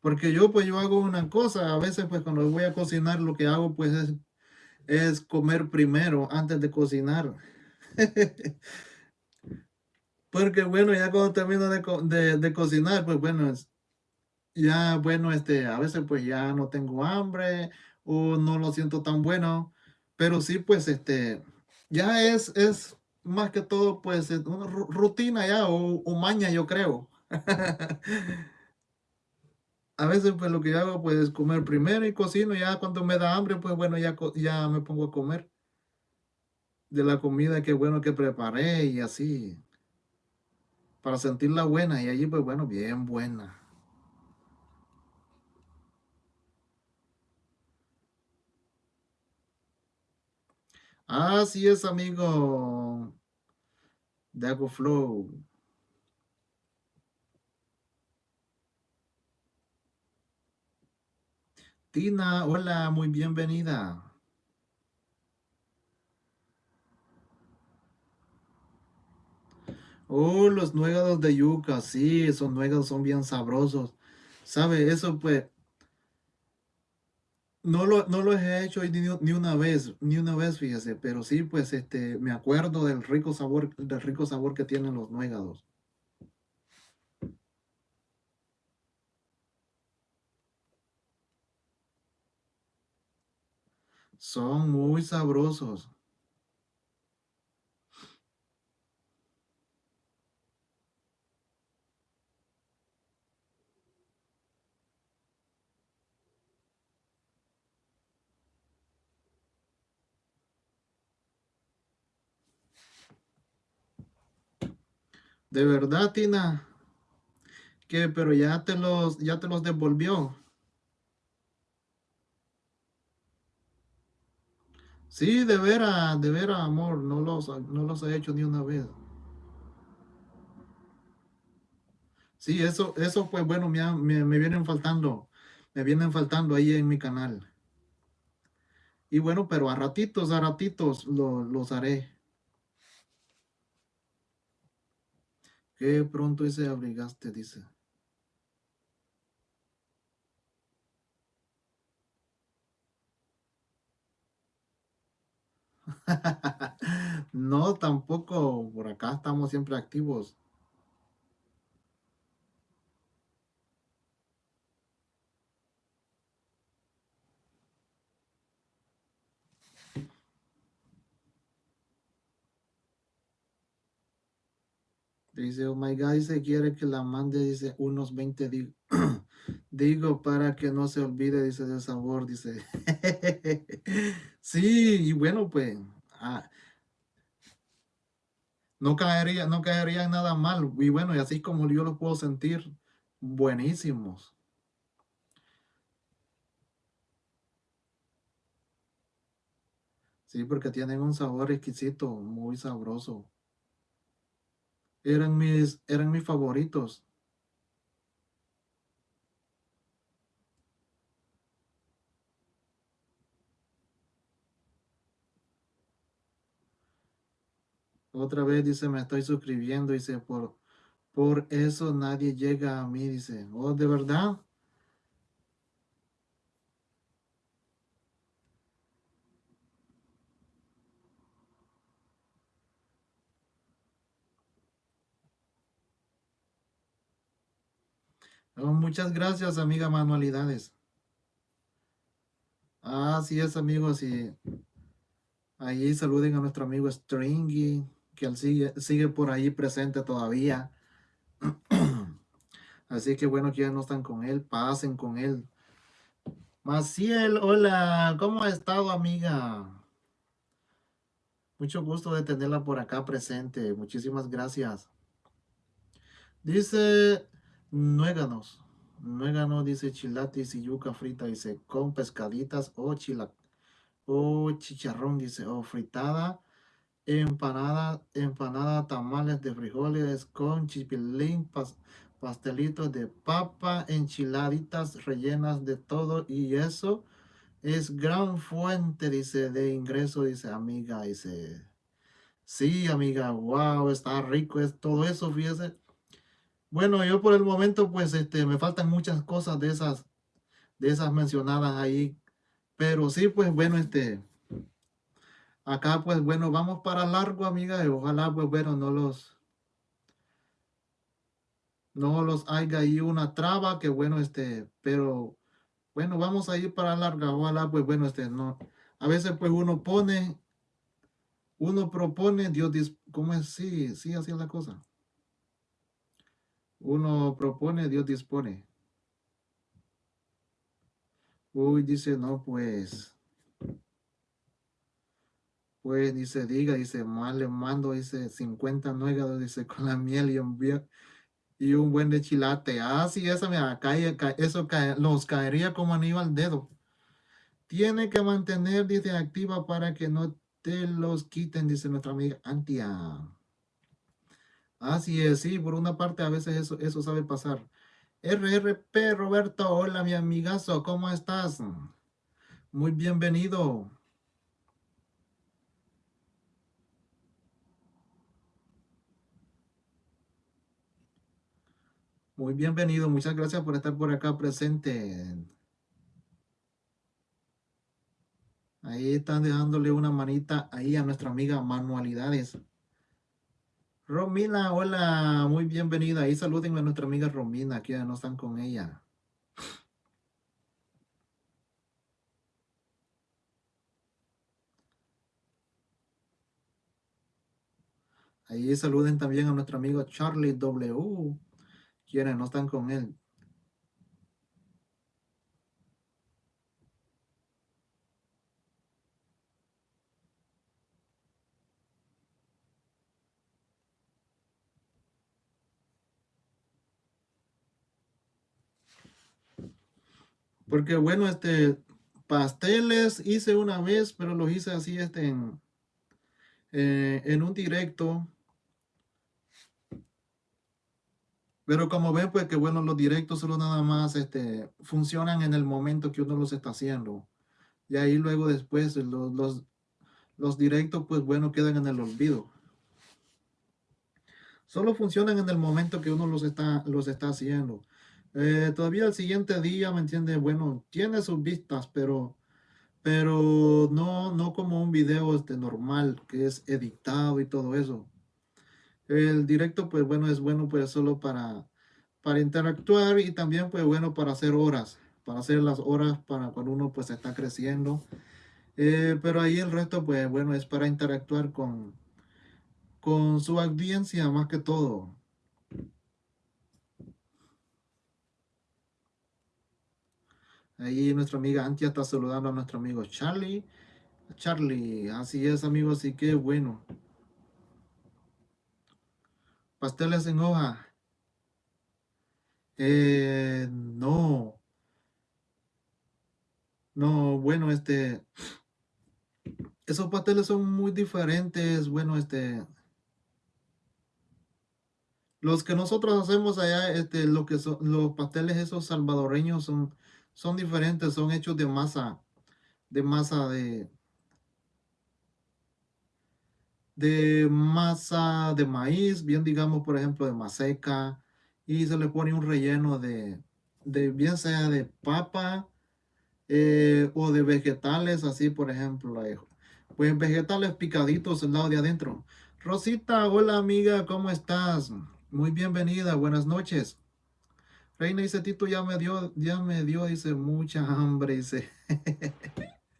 Porque yo pues yo hago una cosa, a veces pues cuando voy a cocinar lo que hago pues es, es comer primero antes de cocinar. <laughs> Porque bueno, ya cuando termino de, cocinar, pues bueno, ya bueno, este, a veces pues ya no tengo hambre o no lo siento tan bueno, pero sí pues este, ya es, es más que todo pues una rutina ya o, o maña yo creo. <laughs> a veces pues lo que hago pues es comer primero y cocino, ya cuando me da hambre pues bueno ya, ya me pongo a comer de la comida que bueno que preparé y así para sentirla buena y allí pues bueno bien buena. Así es amigo Dago Flow. Hola, muy bienvenida. Oh, los nuegados de yuca, sí, esos nuegados son bien sabrosos. ¿Sabe? Eso pues, no lo, no los he hecho ni, ni, una vez, ni una vez, fíjese, pero sí, pues, este, me acuerdo del rico sabor, del rico sabor que tienen los nuegados. Son muy sabrosos. De verdad, Tina. Que, pero ya te los, ya te los devolvió. Sí, de veras, de veras, amor, no los, no los he hecho ni una vez. Sí, eso, eso pues bueno, me, me, vienen faltando, me vienen faltando ahí en mi canal. Y bueno, pero a ratitos, a ratitos los haré. Qué pronto ese abrigaste, dice. <laughs> No, tampoco. Por acá estamos siempre activos. Dice, oh my God, dice, quiere que la mande, dice, unos 20 <clears throat> digo, para que no se olvide, dice, del sabor, dice. <laughs> sí, y bueno, pues, ah, no caería, no caería nada mal. Y bueno, y así como yo los puedo sentir, buenísimos. Sí, porque tienen un sabor exquisito, muy sabroso. Eran mis, eran mis favoritos. Otra vez dice, me estoy suscribiendo, dice, por, por eso nadie llega a mí, dice, oh, ¿de verdad? Oh, muchas gracias, amiga Manualidades. Así es, amigos, y ahí saluden a nuestro amigo Stringy, que él sigue, sigue por ahí presente todavía. <clears throat> Así que bueno, que ya no están con él, pasen con él. Maciel, hola, ¿cómo ha estado, amiga? Mucho gusto de tenerla por acá presente. Muchísimas gracias. Dice nuéganos. Nuégano dice chilatis y yuca frita, dice con pescaditas o chila o chicharrón, dice o fritada, empanada, empanada, tamales de frijoles con chipilín, pastelitos de papa, enchiladitas rellenas de todo y eso es gran fuente, dice, de ingreso, dice, amiga, dice, sí, amiga, wow, está rico, es todo eso, fíjese. Bueno, yo por el momento, pues, este, me faltan muchas cosas de esas, de esas mencionadas ahí, pero sí, pues, bueno, este, acá, pues, bueno, vamos para largo, amiga, y ojalá, pues, bueno, no los, no los haya ahí una traba, que bueno, este, pero bueno, vamos a ir para larga, ojalá, pues bueno, este, no, a veces pues uno pone, uno propone, Dios dice, ¿cómo es? Sí, sí, así es la cosa. Uno propone, Dios dispone. Uy, dice, no, pues, pues, dice, diga, dice, más le mando, dice, 50 nuegados, dice, <laughs> con la miel y un, y un buen de chilate. Ah, sí, esa, mira, cae, eso cae, los caería como anillo al dedo. Tiene que mantener, dice, activa para que no te los quiten, dice nuestra amiga Antia. Así es, sí, por una parte a veces eso, eso sabe pasar. RRP Roberto, hola mi amigazo, ¿cómo estás? Muy bienvenido. Muy bienvenido, muchas gracias por estar por acá presente. Ahí están dejándole una manita ahí a nuestra amiga Manualidades. Romina, hola, muy bienvenida. Ahí saluden a nuestra amiga Romina, que ya no están con ella. Ahí saluden también a nuestro amigo Charlie W quienes no están con él. Porque bueno, este, pasteles hice una vez, pero los hice así este, en, eh, en un directo Pero como ven, pues que bueno, los directos solo nada más este, funcionan en el momento que uno los está haciendo. Y ahí luego después los, los, los directos, pues bueno, quedan en el olvido. Solo funcionan en el momento que uno los está, los está haciendo. Eh, todavía el siguiente día, ¿me entiende? Bueno, tiene sus vistas, pero, pero no, no como un video este, normal, que es editado y todo eso. El directo, pues bueno, es bueno pues solo para, para interactuar y también pues bueno para hacer horas, para hacer las horas para cuando uno pues está creciendo. Eh, pero ahí el resto pues bueno es para interactuar con, con su audiencia más que todo. Ahí nuestra amiga Antia está saludando a nuestro amigo Charlie. Charlie, así es amigo, así que bueno. Pasteles en hoja. Eh, no. No, bueno, este... Esos pasteles son muy diferentes. Bueno, este... Los que nosotros hacemos allá, este, lo que son los pasteles esos salvadoreños son, son diferentes, son hechos de masa, de masa de, de masa de maíz, bien digamos, por ejemplo, de maseca, y se le pone un relleno de, de bien sea de papa eh, o de vegetales, así por ejemplo, pues vegetales picaditos al lado de adentro. Rosita, hola amiga, ¿cómo estás? Muy bienvenida, buenas noches. Reina dice, Tito ya me dio, ya me dio, dice, mucha hambre, dice.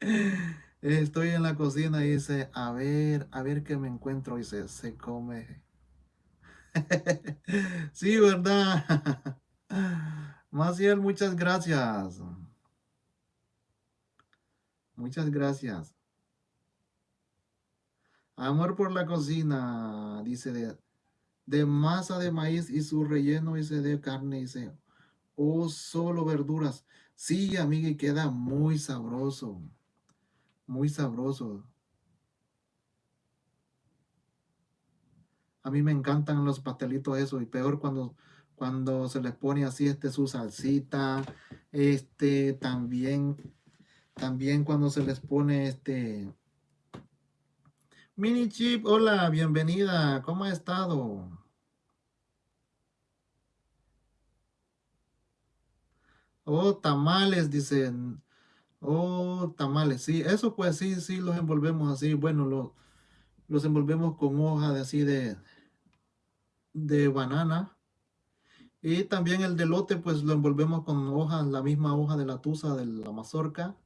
<laughs> Estoy en la cocina y dice, a ver, a ver qué me encuentro. Dice, se come. <laughs> sí, ¿verdad? <laughs> Maciel, muchas gracias. Muchas gracias. Amor por la cocina, dice de, de masa de maíz y su relleno, dice de carne, dice, o solo verduras. Sí, amiga, y queda muy sabroso muy sabroso. A mí me encantan los pastelitos eso y peor cuando, cuando se les pone así este su salsita, este también, también cuando se les pone este Mini Chip, hola, bienvenida, ¿cómo ha estado? Oh, tamales, dicen. Oh, tamales, sí, eso pues sí, sí, los envolvemos así, bueno, los, los envolvemos con hoja de así de, de banana. Y también el delote pues lo envolvemos con hojas, la misma hoja de la tusa de la mazorca.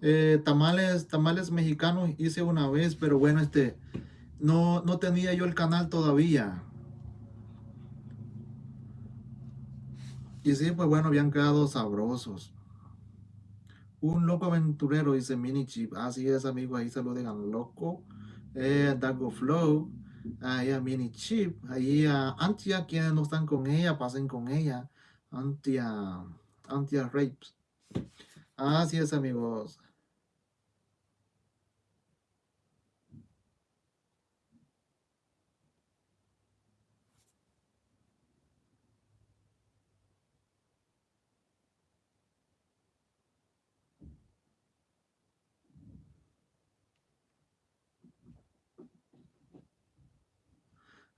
Eh, tamales, tamales mexicanos hice una vez, pero bueno, este, no, no tenía yo el canal todavía. Y sí, pues bueno, habían quedado sabrosos. Un loco aventurero, dice Mini Chip. Así es, amigo, ahí lo digan loco. Eh, Dago Flow. Ahí a Mini Chip. Ahí a Antia, quienes no están con ella, pasen con ella. Antia, Antia Rapes. Así es, amigos.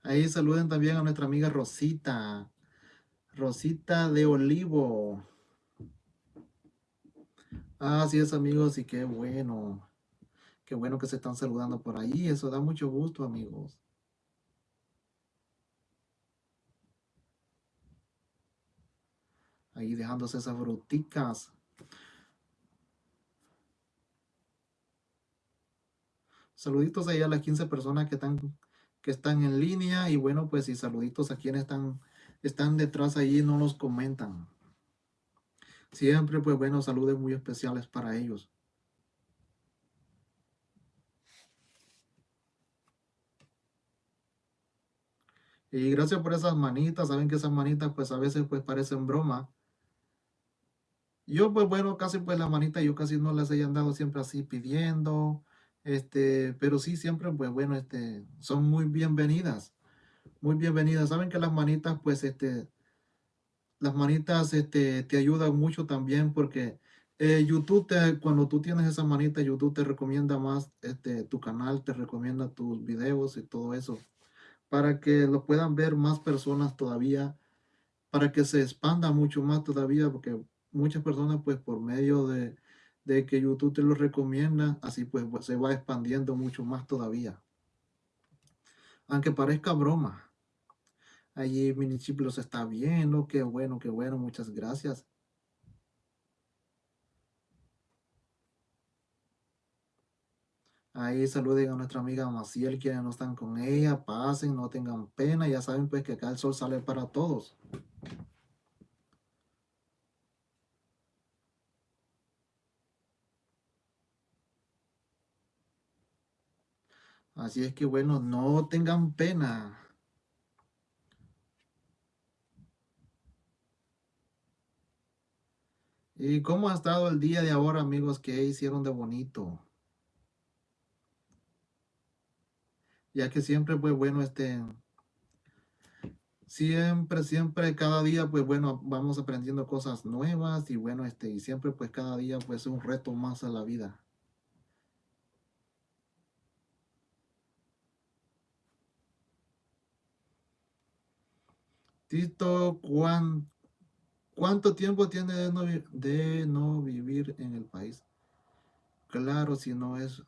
Ahí saluden también a nuestra amiga Rosita. Rosita de Olivo. Así es, amigos, y qué bueno. Qué bueno que se están saludando por ahí. Eso da mucho gusto, amigos. Ahí dejándose esas fruticas. Saluditos ahí a las 15 personas que están que están en línea y bueno, pues y saluditos a quienes están, están detrás ahí no los comentan. Siempre, pues bueno, saludos muy especiales para ellos. Y gracias por esas manitas, saben que esas manitas pues a veces pues parecen broma. Yo pues bueno, casi pues la manita yo casi no las he andado siempre así pidiendo, este, pero sí, siempre, pues bueno, este, son muy bienvenidas, muy bienvenidas. Saben que las manitas, pues, este, las manitas, este, te ayudan mucho también porque eh, YouTube, te, cuando tú tienes esa manita, YouTube te recomienda más este, tu canal, te recomienda tus videos y todo eso, para que lo puedan ver más personas todavía, para que se expanda mucho más todavía, porque muchas personas, pues por medio de, de que YouTube te lo recomienda, así pues, pues se va expandiendo mucho más todavía. Aunque parezca broma. Allí Chip los está viendo, qué bueno, qué bueno, muchas gracias. Ahí saluden a nuestra amiga Maciel, quienes no están con ella, pasen, no tengan pena, ya saben pues que acá el sol sale para todos. Así es que bueno, no tengan pena. ¿Y cómo ha estado el día de ahora, amigos? ¿Qué hicieron de bonito? Ya que siempre, pues bueno, este, siempre, siempre, cada día, pues bueno, vamos aprendiendo cosas nuevas y bueno, este, y siempre, pues cada día, pues un reto más a la vida. Tito, ¿cuánto tiempo tiene de no, de no vivir en el país? Claro, si no es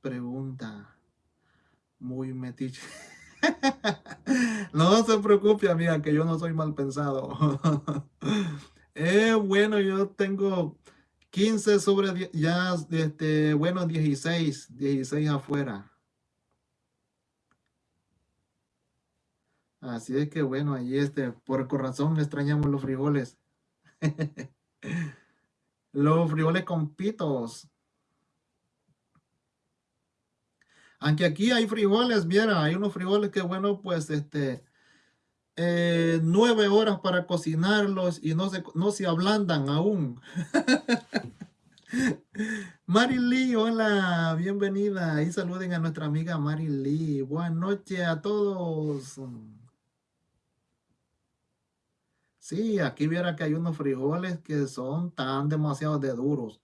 pregunta muy metiche. <laughs> no se preocupe, amiga, que yo no soy mal pensado. <laughs> eh, bueno, yo tengo 15 sobre ya, este, bueno, 16, 16 afuera. Así es que bueno, ahí este, por corazón extrañamos los frijoles. <laughs> los frijoles con pitos. Aunque aquí hay frijoles, viera, hay unos frijoles que bueno, pues este, eh, nueve horas para cocinarlos y no se, no se ablandan aún. <laughs> Lee, hola, bienvenida. Y saluden a nuestra amiga Lee. Buenas noches a todos. Sí, aquí viera que hay unos frijoles que son tan demasiado de duros.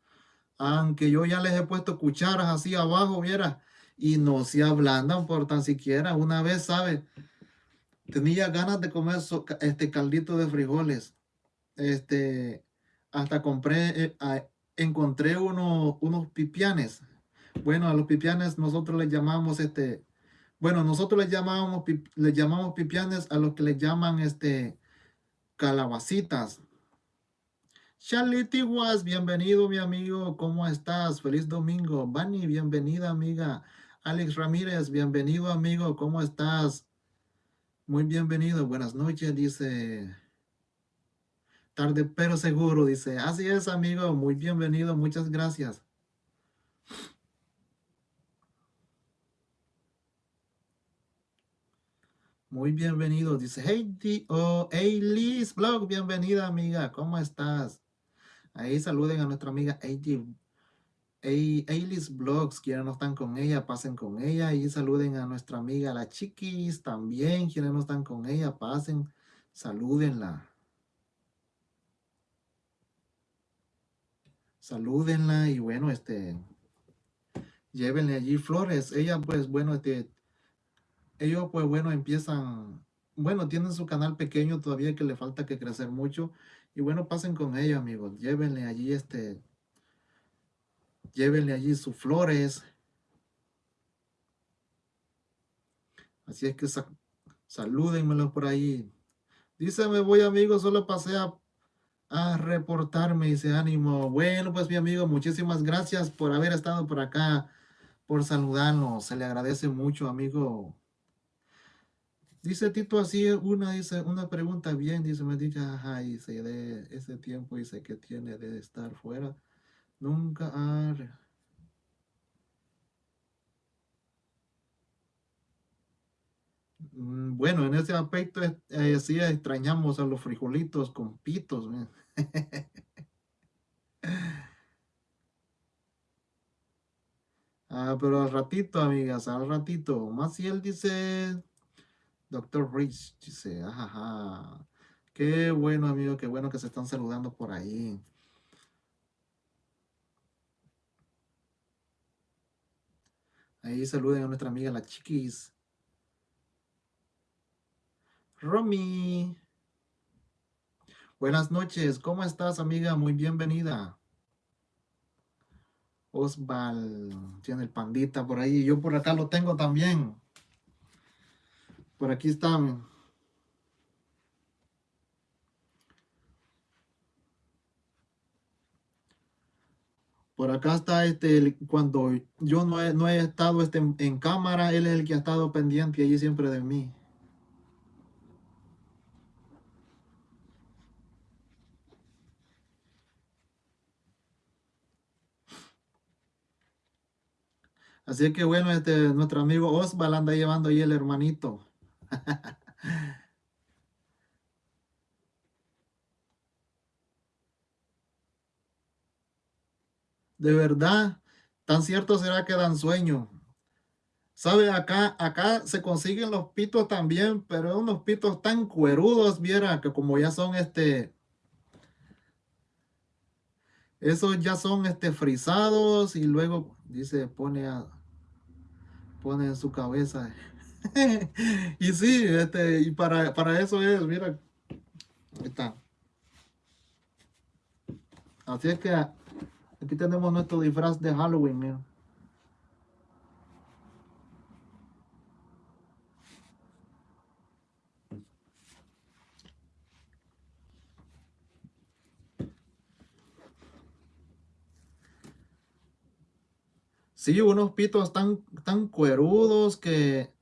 Aunque yo ya les he puesto cucharas así abajo, viera, y no se ablandan por tan siquiera. Una vez, ¿sabe? Tenía ganas de comer este caldito de frijoles. Este, hasta compré, eh, encontré unos pipianes. Bueno, a los pipianes nosotros les llamamos este, bueno, nosotros les llamamos, les llamamos pipianes a los que les llaman este, calabacitas. Charlie Was, bienvenido mi amigo, ¿cómo estás? Feliz domingo. Bani, bienvenida amiga. Alex Ramírez, bienvenido amigo, ¿cómo estás? Muy bienvenido, buenas noches, dice. Tarde pero seguro, dice. Así es amigo, muy bienvenido, muchas gracias. Muy bienvenido. Dice, hey, oh, hey Liz Blog, bienvenida amiga, ¿cómo estás? Ahí saluden a nuestra amiga Hey, Liz Blogs, quienes no están con ella, pasen con ella. Y saluden a nuestra amiga la Chiquis también, quienes no están con ella, pasen, salúdenla. Salúdenla y bueno, este, llévenle allí flores. Ella pues bueno, este, ellos pues bueno empiezan, bueno tienen su canal pequeño todavía que le falta que crecer mucho y bueno pasen con ellos amigos, llévenle allí este, llévenle allí sus flores. Así es que sa por ahí. Dice, me voy amigo, solo pasé a, a reportarme, ese ánimo. Bueno, pues mi amigo, muchísimas gracias por haber estado por acá, por saludarnos. Se le agradece mucho, amigo. Dice Tito así, una, dice, una pregunta bien, dice, me dice, ajá, dice, de ese tiempo, dice, que tiene de estar fuera, nunca ha... Mm, bueno, en ese aspecto eh, sí extrañamos a los frijolitos con pitos. <laughs> ah, pero al ratito, amigas, al ratito. Más si él dice, Doctor Rich dice, ajaja. Qué bueno, amigo, qué bueno que se están saludando por ahí. Ahí saluden a nuestra amiga la chiquis. Romy. Buenas noches, ¿cómo estás, amiga? Muy bienvenida. Osval tiene el pandita por ahí. Yo por acá lo tengo también. Por aquí están. Por acá está este, cuando yo no he, no he estado este, en cámara, él es el que ha estado pendiente allí siempre de mí. Así que bueno, este, nuestro amigo Osval anda llevando ahí el hermanito. <laughs> De verdad, tan cierto será que dan sueño. ¿Sabe? Acá, acá se consiguen los pitos también, pero unos pitos tan cuerudos, viera, que como ya son este... Esos ya son este frisados y luego dice, pone a, pone en su cabeza. <laughs> y sí, este, y para, para eso es, mira, ahí está. Así es que aquí tenemos nuestro disfraz de Halloween, mira. Sí, unos pitos tan, tan cuerudos que,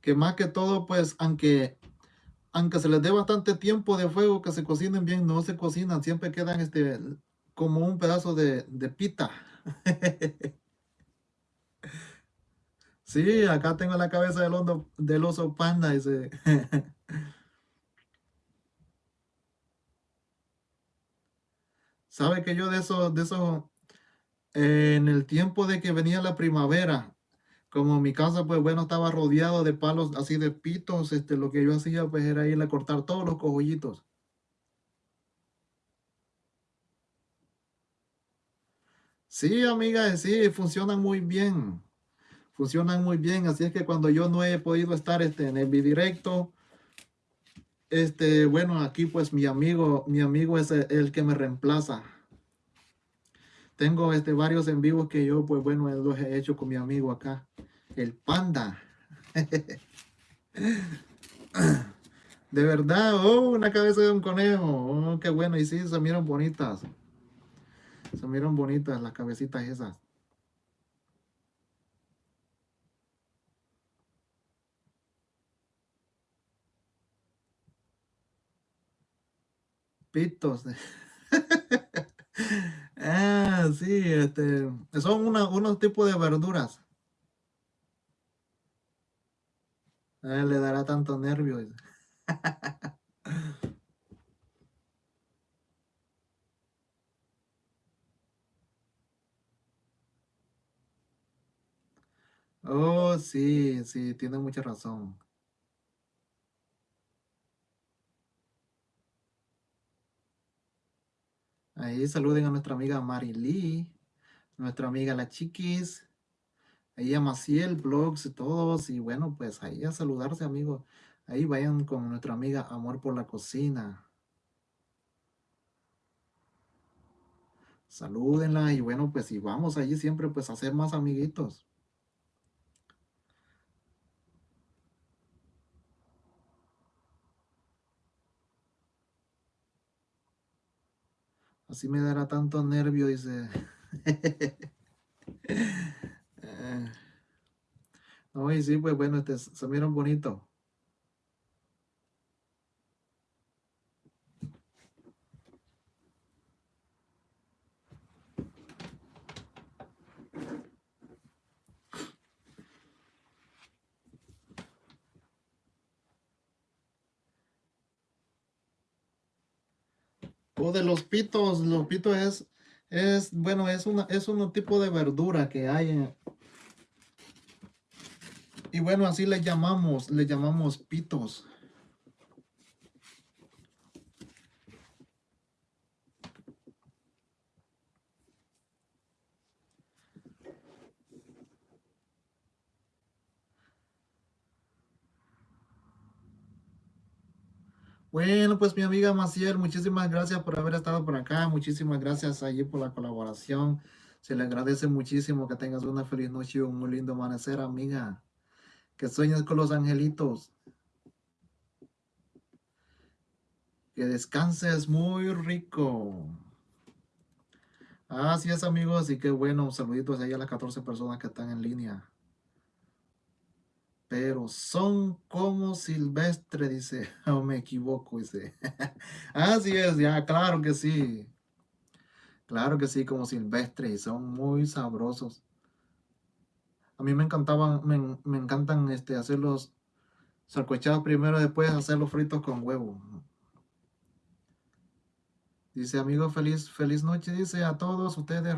que más que todo, pues, aunque, aunque se les dé bastante tiempo de fuego que se cocinen bien, no se cocinan, siempre quedan este, como un pedazo de, de pita. <laughs> Sí, acá tengo la cabeza del, del oso panda. Ese. <laughs> ¿Sabe que yo de eso, de eso, en el tiempo de que venía la primavera, como mi casa, pues bueno, estaba rodeado de palos así de pitos, este, lo que yo hacía pues era ir a cortar todos los cogollitos. Sí, amiga, sí, funcionan muy bien. Funcionan muy bien, así es que cuando yo no he podido estar este, en el directo, este, bueno, aquí pues mi amigo, mi amigo es el que me reemplaza. Tengo este, varios en vivo que yo, pues bueno, los he hecho con mi amigo acá, el panda. <laughs> De verdad, oh, una cabeza de un conejo. Oh, qué bueno. Y sí, se miran bonitas. Se miran bonitas las cabecitas esas. Pitos. <laughs> Ah, sí, este, son unos tipos de verduras. le dará tanto nervio. <laughs> Oh, sí, sí, tiene mucha razón. Ahí saluden a nuestra amiga Marily, nuestra amiga La Chiquis, ahí a Maciel, Blogs y todos. Y bueno, pues ahí a saludarse, amigos. Ahí vayan con nuestra amiga Amor por la Cocina. Salúdenla y bueno, pues y vamos allí siempre pues a hacer más amiguitos. Así me dará tanto nervio, dice. <laughs> no, y sí, pues bueno, este, se miran bonito. Los pitos, los pitos es, es bueno, es, una, es un tipo de verdura que hay. y bueno, así le llamamos, le llamamos pitos. Bueno, pues mi amiga Maciel, muchísimas gracias por haber estado por acá, muchísimas gracias allí por la colaboración. Se le agradece muchísimo que tengas una feliz noche y un muy lindo amanecer, amiga. Que sueñes con los angelitos. Que descanses muy rico. Así es, amigos, y qué bueno. Saluditos ahí a las 14 personas que están en línea. Pero son como silvestre, dice. <laughs> O me equivoco, dice. <laughs> Así es, ya, claro que sí. Claro que sí, como silvestre, y son muy sabrosos. A mí me encantaban, me, encantan este, hacerlos salcochados primero, después hacerlos fritos con huevo. Dice, amigo, feliz, feliz noche, dice a todos ustedes.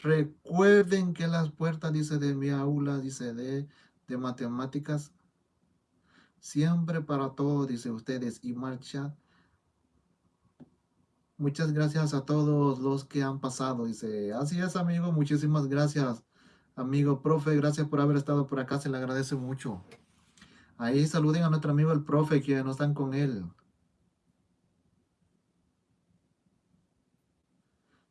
Recuerden que las puertas, dice, de mi aula, dice, de, de matemáticas, siempre para todos, dice ustedes, y marcha. Muchas gracias a todos los que han pasado, dice, así es, amigo, muchísimas gracias, amigo, profe, gracias por haber estado por acá, se le agradece mucho. Ahí saluden a nuestro amigo el profe, que no están con él.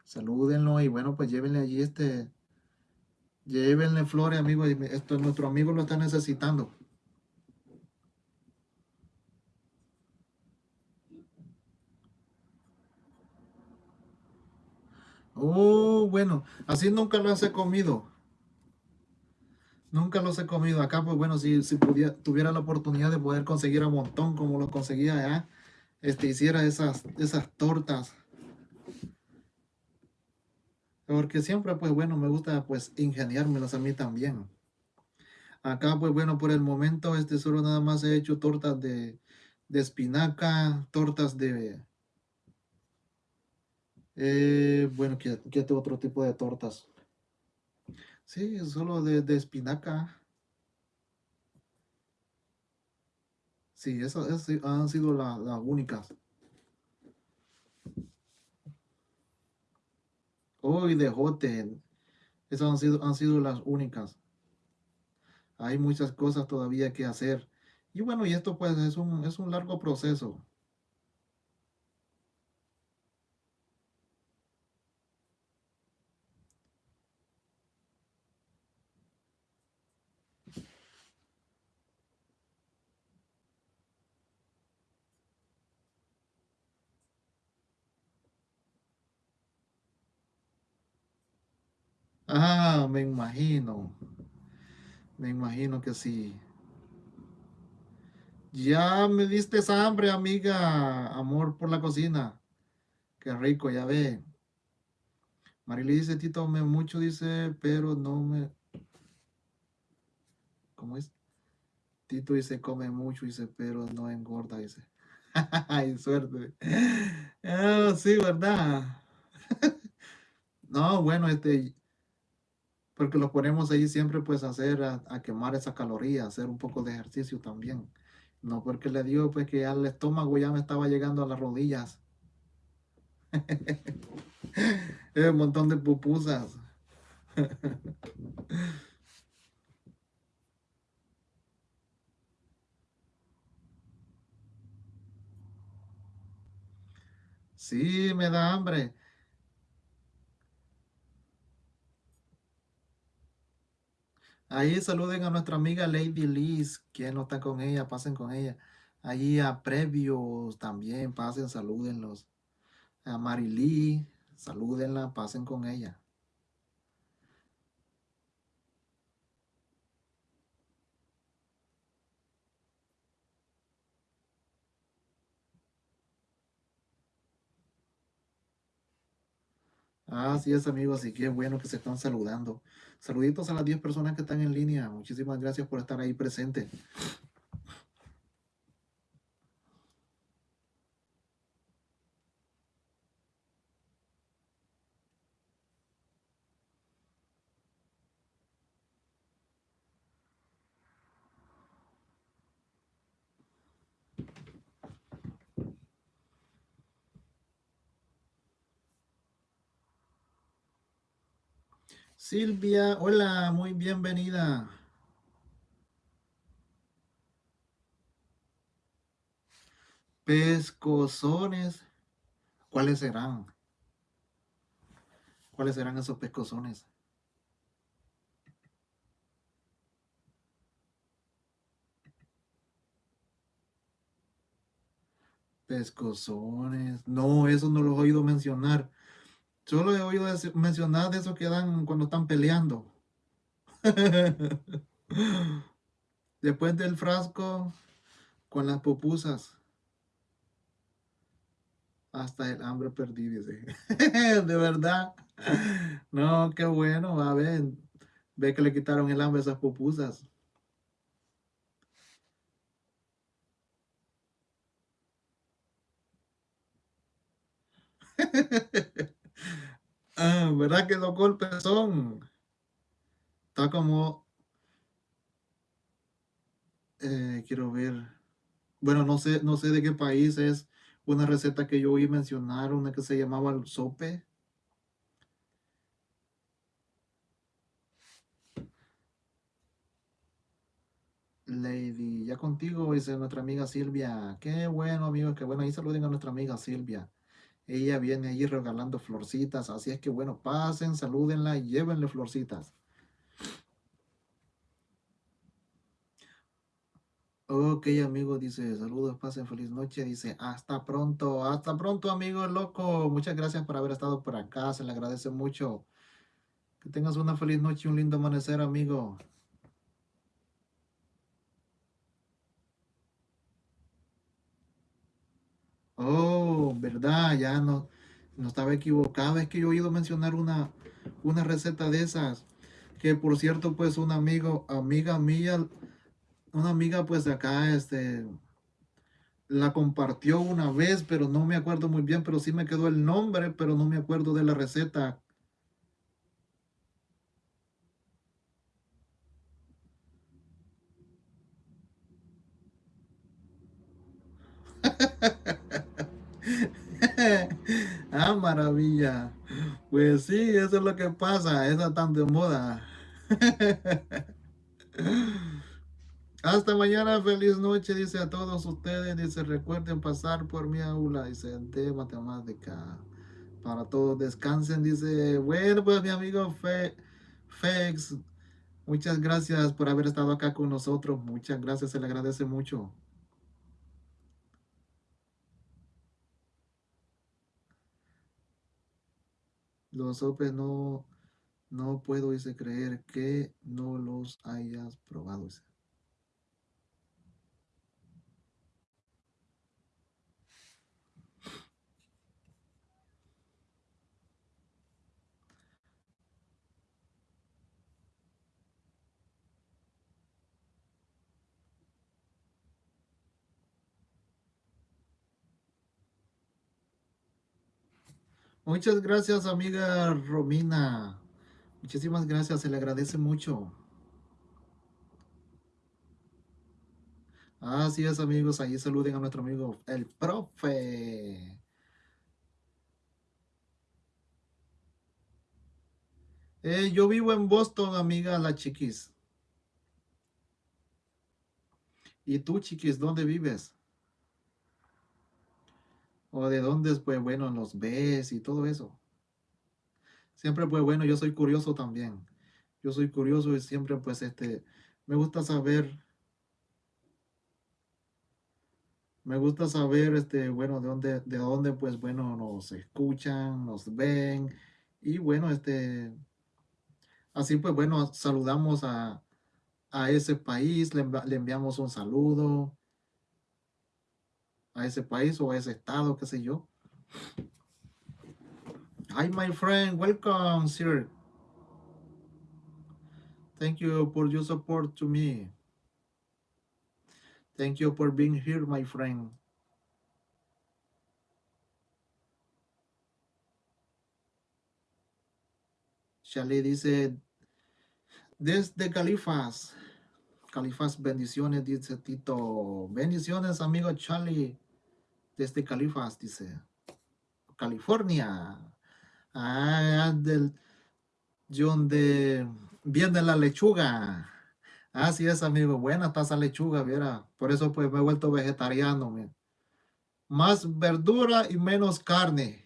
salúdenlo y bueno, pues llévenle allí este, llévenle flores, amigo, esto nuestro amigo lo está necesitando. Oh, bueno, así nunca lo he comido. Nunca los he comido. Acá, pues bueno, si, si pudiera, tuviera la oportunidad de poder conseguir un montón como lo conseguía allá, este, hiciera esas, esas tortas porque siempre, pues bueno, me gusta pues ingeniármelas a mí también. Acá, pues bueno, por el momento, este solo nada más he hecho tortas de, espinaca, tortas de... Eh, bueno, ¿qué, ¿qué, otro tipo de tortas? Sí, solo de, de espinaca. Sí, esas, han sido las únicas. Hoy de Joten. Esas han sido, han sido las únicas. Hay muchas cosas todavía que hacer. Y bueno, y esto pues es un, es un largo proceso. Ah, me imagino. Me imagino que sí. Ya me diste hambre, amiga. Amor por la cocina. Qué rico, ya ve. Marily dice, Tito, me mucho, dice, pero no me... ¿Cómo es? Tito dice, come mucho, dice, pero no engorda, dice. <laughs> Ay, suerte. Ah, sí, ¿verdad? <laughs> no, bueno, este, porque lo ponemos ahí siempre pues a hacer, a, quemar esa caloría, hacer un poco de ejercicio también. No porque le digo pues que ya el estómago ya me estaba llegando a las rodillas. <laughs> un montón de pupusas. <laughs> sí, me da hambre. Ahí saluden a nuestra amiga Lady Liz, quien no está con ella, pasen con ella. Ahí a Previos también, pasen, salúdenlos. A Marily, salúdenla, pasen con ella. Así es, amigos, y qué bueno que se están saludando. Saluditos a las 10 personas que están en línea. Muchísimas gracias por estar ahí presente. Silvia, hola, muy bienvenida. Pescozones. ¿Cuáles serán? ¿Cuáles serán esos pescozones? Pescozones. No, eso no lo he oído mencionar. Solo he oído mencionar de esos que dan cuando están peleando. <laughs> Después del frasco con las pupusas. Hasta el hambre perdí, dice. <laughs> de verdad. No, qué bueno. A ver, ve que le quitaron el hambre a esas pupusas. <laughs> ah, ¿Verdad que los golpes son? Está como... Eh, quiero ver. Bueno, no sé, no sé de qué país es una receta que yo oí mencionar, una que se llamaba el sope. Lady, ya contigo, dice nuestra amiga Silvia. Qué bueno, amigos, qué bueno. Ahí saluden a nuestra amiga Silvia. Ella viene ahí regalando florcitas, así es que bueno, pasen, salúdenla y llévenle florcitas. Ok, amigo, dice, saludos, pasen feliz noche, dice, hasta pronto, hasta pronto, amigo loco, muchas gracias por haber estado por acá, se le agradece mucho. Que tengas una feliz noche y un lindo amanecer, amigo. Verdad, ya no, no estaba equivocado. Es que yo he oído mencionar una, una receta de esas. Que por cierto, pues un amigo, amiga mía, una amiga pues de acá, este, la compartió una vez, pero no me acuerdo muy bien, pero sí me quedó el nombre, pero no me acuerdo de la receta. <laughs> ah, maravilla. Pues sí, eso es lo que pasa, esa tan de moda. <laughs> Hasta mañana, feliz noche, dice a todos ustedes, dice, recuerden pasar por mi aula, dice, de matemática. Para todos descansen, dice, bueno, pues mi amigo Fe, Fex, muchas gracias por haber estado acá con nosotros, muchas gracias, se le agradece mucho. Los sopes no, no puedo dice, creer que no los hayas probado. Muchas gracias, amiga Romina. Muchísimas gracias, se le agradece mucho. Así es, amigos, ahí saluden a nuestro amigo, el profe. Eh, yo vivo en Boston, amiga, la chiquis. ¿Y tú, chiquis, dónde vives? O de dónde, pues bueno, los ves y todo eso. Siempre, pues bueno, yo soy curioso también. Yo soy curioso y siempre, pues, este, me gusta saber, me gusta saber, este, bueno, de dónde, de dónde, pues, bueno, nos escuchan, nos ven y bueno, este, así, pues, bueno, saludamos a, a ese país, le, le enviamos un saludo, a ese país o a ese estado, qué sé yo. Hi, my friend. Welcome, sir. Thank you for your support to me. Thank you for being here, my friend. Charlie dice, desde Califas, Califas, bendiciones, dice Tito. Bendiciones, amigo Charlie desde Califas, dice. California. Ah, del donde viene la lechuga. Así es, amigo. Buena taza lechuga, viera. Por eso pues me he vuelto vegetariano. más verdura y menos carne.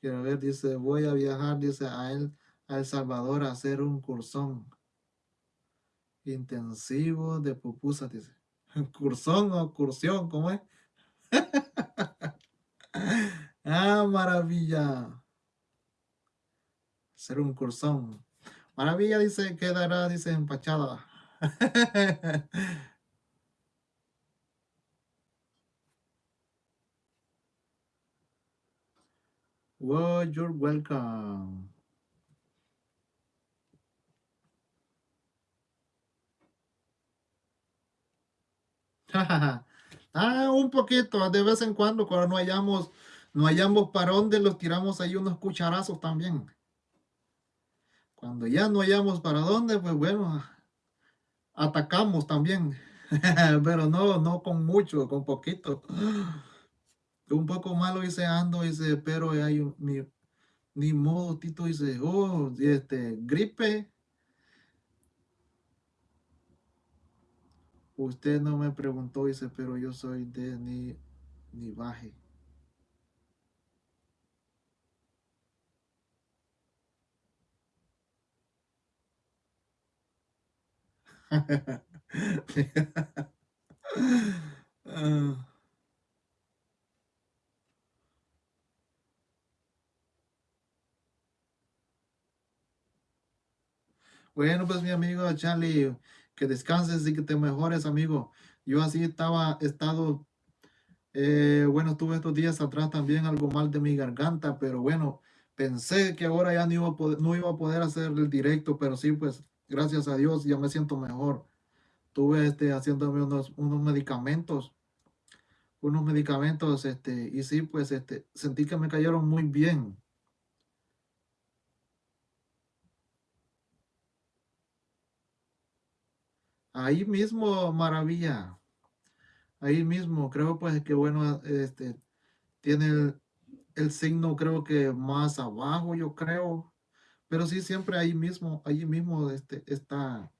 Quiero ver, dice, voy a viajar, dice, a él, a El Salvador a hacer un cursón intensivo de pupusas, dice. <laughs> Cursón o cursión, ¿cómo es? <laughs> ah, maravilla. Hacer un cursón. Maravilla dice, quedará, dice, empachada. <laughs> well, you're welcome. <laughs> ah, un poquito, de vez en cuando, cuando no hayamos, no hayamos para dónde, los tiramos ahí unos cucharazos también. Cuando ya no hayamos para dónde, pues bueno, atacamos también. <laughs> Pero no, no con mucho, con poquito. <gasps> Un poco malo dice ando, dice, pero hay mi, ni modo, Tito dice, oh, este, gripe. Usted no me preguntó, dice, pero yo soy de ni, ni baje. <laughs> Bueno, pues mi amigo Charlie, que descanses y que te mejores, amigo. Yo así estaba, estado, eh, bueno, tuve estos días atrás también algo mal de mi garganta, pero bueno, pensé que ahora ya no iba a poder, no iba a poder hacer el directo, pero sí, pues, gracias a Dios, ya me siento mejor. Tuve, este, haciéndome unos, unos medicamentos, unos medicamentos, este, y sí, pues, este, sentí que me cayeron muy bien. Ahí mismo, maravilla. Ahí mismo, creo pues que bueno, este, tiene el, signo creo que más abajo, yo creo. Pero sí, siempre ahí mismo, ahí mismo este, está.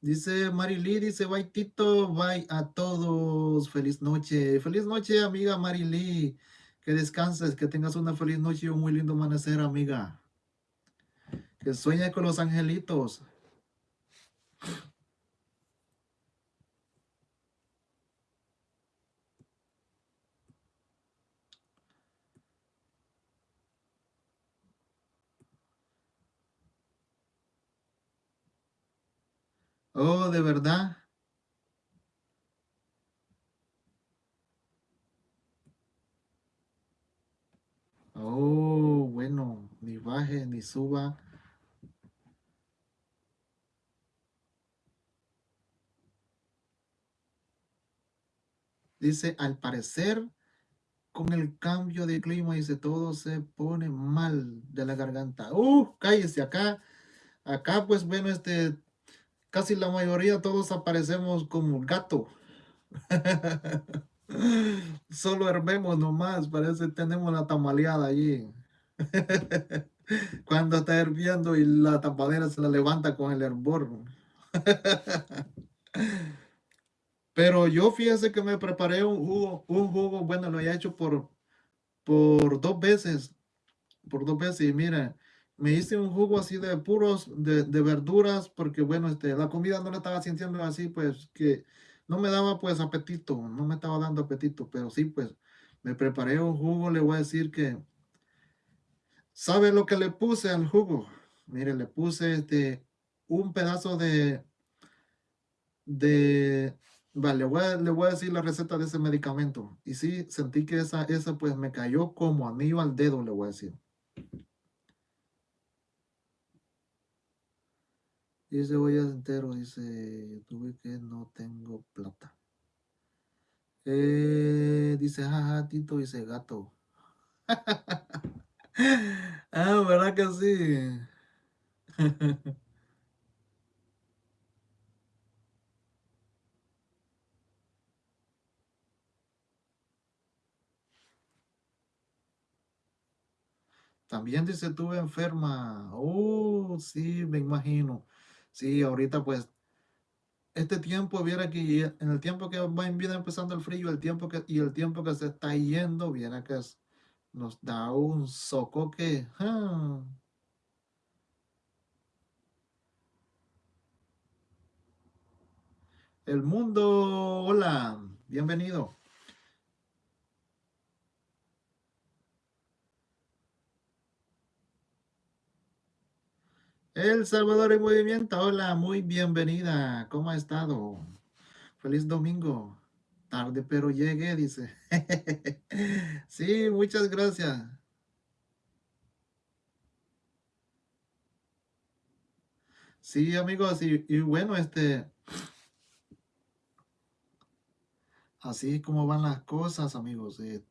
Dice Marily, dice bye Tito, bye a todos, feliz noche. Feliz noche, amiga Marily. Que descanses, que tengas una feliz noche y un muy lindo amanecer, amiga. Que sueñe con los angelitos. Oh, de verdad. Oh, bueno, ni baje ni suba. Dice, al parecer, con el cambio de clima, dice, todo se pone mal de la garganta. Uh, cállese acá. Acá, pues, bueno, este, casi la mayoría todos aparecemos como gato. <laughs> Solo hervemos nomás, parece tenemos la tamaleada allí. <laughs> Cuando está hirviendo y la tapadera se la levanta con el hervor. <laughs> Pero yo fíjese que me preparé un jugo, un jugo, bueno, lo he hecho por, por dos veces, por dos veces, y mira, me hice un jugo así de puros, de, de, verduras, porque bueno, este, la comida no la estaba sintiendo así, pues, que no me daba pues apetito, no me estaba dando apetito, pero sí, pues, me preparé un jugo, le voy a decir que, ¿sabe lo que le puse al jugo? Mire, le puse este, un pedazo de, de, Vale, le voy, a, le voy a decir la receta de ese medicamento. Y sí, sentí que esa, esa pues me cayó como anillo al dedo, le voy a decir. Dice voy entero, dice, tuve que no tengo plata. Eh, dice, jaja, Tito, dice gato. <laughs> ah, ¿verdad que sí? <laughs> También dice, estuve enferma. Oh, sí, me imagino. Sí, ahorita pues este tiempo, viera que en el tiempo que va viene empezando el frío, el tiempo que, y el tiempo que se está yendo, viene que nos da un socoque. ¡ah! El mundo, hola, bienvenido. El Salvador en Movimiento, hola, muy bienvenida. ¿Cómo ha estado? Feliz domingo. Tarde, pero llegué, dice. <laughs> sí, muchas gracias. Sí, amigos, y, bueno, este, así como van las cosas, amigos. Eh,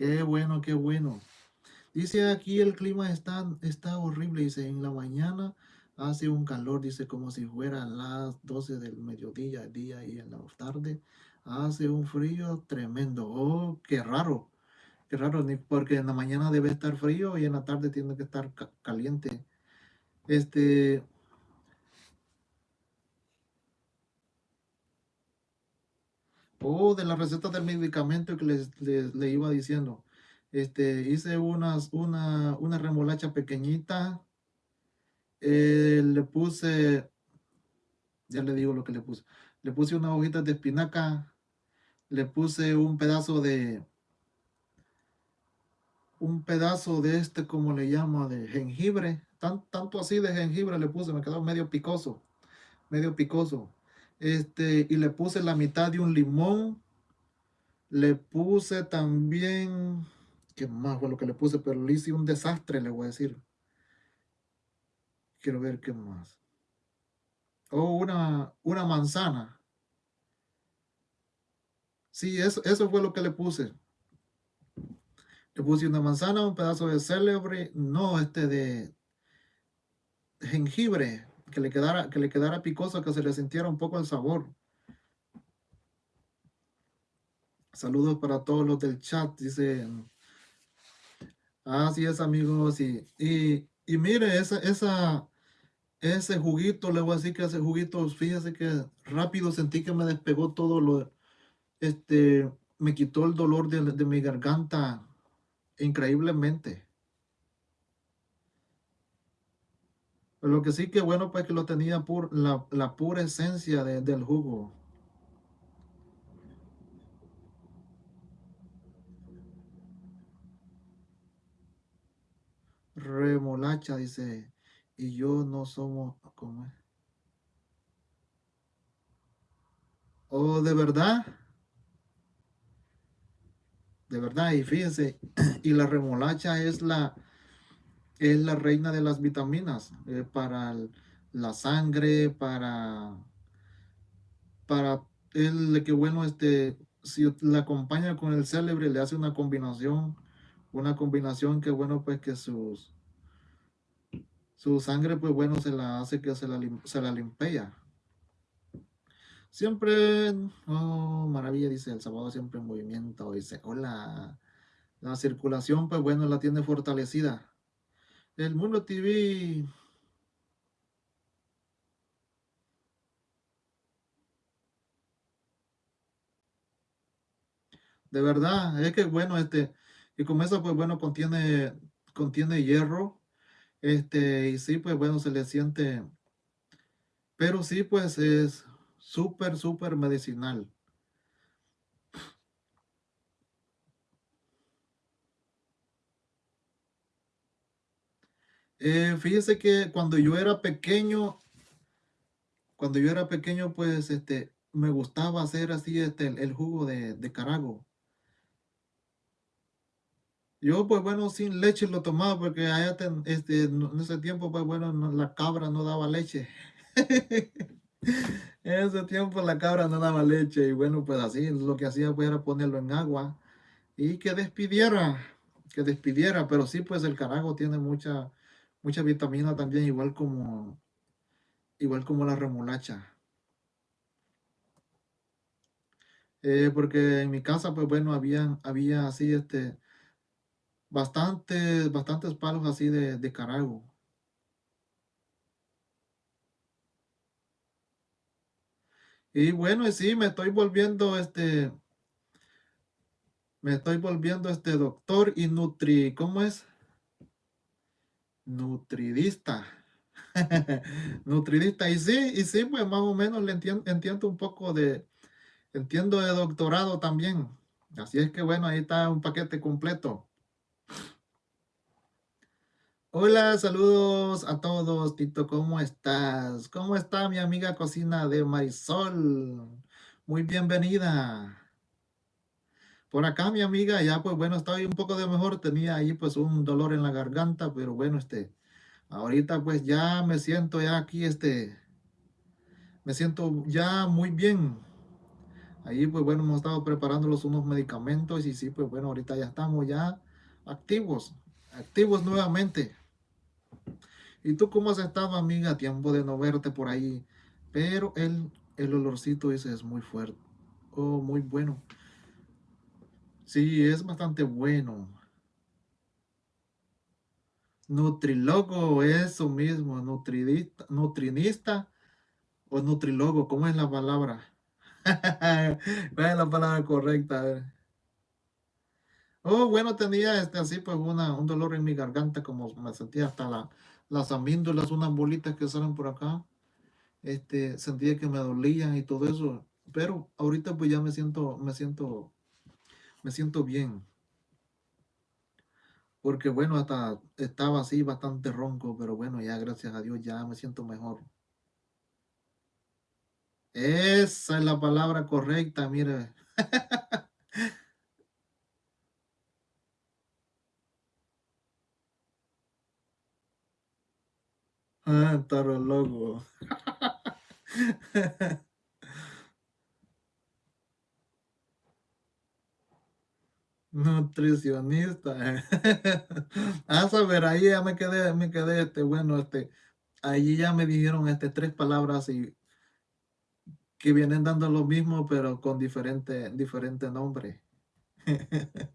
Qué bueno, qué bueno. Dice aquí el clima está, está horrible. Dice, en la mañana hace un calor, dice, como si fueran las 12 del mediodía, día y en la tarde hace un frío tremendo. Oh, qué raro. Qué raro, porque en la mañana debe estar frío y en la tarde tiene que estar caliente. Este, Oh, de la receta del medicamento que les, le iba diciendo. Este, hice unas, una, una remolacha pequeñita. Eh, le puse, ya le digo lo que le puse. Le puse una hojita de espinaca. Le puse un pedazo de, un pedazo de este, como le llamo, de jengibre. Tan, tanto así de jengibre le puse, me quedó medio picoso. Medio picoso. Este, y le puse la mitad de un limón. Le puse también, ¿qué más fue lo que le puse? Pero le hice un desastre, le voy a decir. Quiero ver qué más. Oh, una, una manzana. Sí, eso, eso fue lo que le puse. Le puse una manzana, un pedazo de celebre, no, este de jengibre, que le quedara, que le quedara picoso, que se le sintiera un poco el sabor. Saludos para todos los del chat, dice. Así es, amigos. Y, y, mire, esa, esa, ese juguito, le voy a decir que ese juguito, fíjese que rápido sentí que me despegó todo lo, este, me quitó el dolor de, de mi garganta increíblemente. Lo que sí que bueno, pues que lo tenía por la, la pura esencia del jugo. Remolacha, dice, y yo no somos, ¿cómo es? Oh, ¿de verdad? De verdad, y fíjense, <clears throat> y la remolacha es la, es la reina de las vitaminas eh, para la sangre, para, para el que bueno, este, si la acompaña con el célebre, le hace una combinación, una combinación que bueno, pues que sus, su sangre, pues bueno, se la hace que se la, se la limpia. Siempre, oh, maravilla, dice, el sábado siempre en movimiento, dice, hola, la circulación, pues bueno, la tiene fortalecida. El Mundo TV. De verdad, es que bueno, este, y como eso, pues bueno, contiene, contiene hierro, este, y sí, pues bueno, se le siente, pero sí, pues es súper, súper medicinal. Eh, fíjese que cuando yo era pequeño, cuando yo era pequeño, pues este, me gustaba hacer así este, el, jugo de, carago. Yo, pues bueno, sin leche lo tomaba porque allá este, en ese tiempo, pues bueno, la cabra no daba leche. <laughs> en ese tiempo la cabra no daba leche y bueno, pues así lo que hacía pues era ponerlo en agua y que despidiera, que despidiera, pero sí, pues el carago tiene mucha mucha vitamina también, igual como, igual como la remolacha. Eh, porque en mi casa, pues bueno, había, había así, este, bastantes, bastantes palos así de, de carago. Y bueno, y sí, me estoy volviendo, este, me estoy volviendo, este, doctor y nutri, ¿cómo es? Nutridista. <laughs> Nutridista. Y sí, y sí, pues más o menos le entiendo, entiendo un poco de, entiendo de doctorado también. Así es que bueno, ahí está un paquete completo. Hola, saludos a todos, Tito, ¿cómo estás? ¿Cómo está mi amiga cocina de Marisol? Muy bienvenida. Por acá mi amiga, ya pues bueno, estaba un poco de mejor, tenía ahí pues un dolor en la garganta, pero bueno, este, ahorita pues ya me siento ya aquí, este, me siento ya muy bien. Ahí pues bueno, hemos estado preparando los unos medicamentos y sí, pues bueno, ahorita ya estamos ya activos, activos nuevamente. ¿Y tú cómo has estado, amiga? Tiempo de no verte por ahí. Pero el, el olorcito ese es muy fuerte. Oh, muy bueno. Sí, es bastante bueno. Nutrilogo, eso mismo. Nutridista, nutrinista o nutrilogo, ¿cómo es la palabra? <laughs> ¿Cuál es la palabra correcta? Oh, bueno, tenía este así pues una, un dolor en mi garganta, como me sentía hasta la, las amíndolas, unas bolitas que salen por acá. Este, sentía que me dolían y todo eso. Pero ahorita pues ya me siento, me siento, me siento bien. Porque bueno, hasta estaba así bastante ronco, pero bueno, ya gracias a Dios ya me siento mejor. Esa es la palabra correcta, mire. <laughs> ah, taro loco. <laughs> Nutricionista. <laughs> a saber, ahí ya me quedé, me quedé, este, bueno, este, allí ya me dijeron, este, tres palabras y que vienen dando lo mismo, pero con diferente, diferente nombre. <laughs>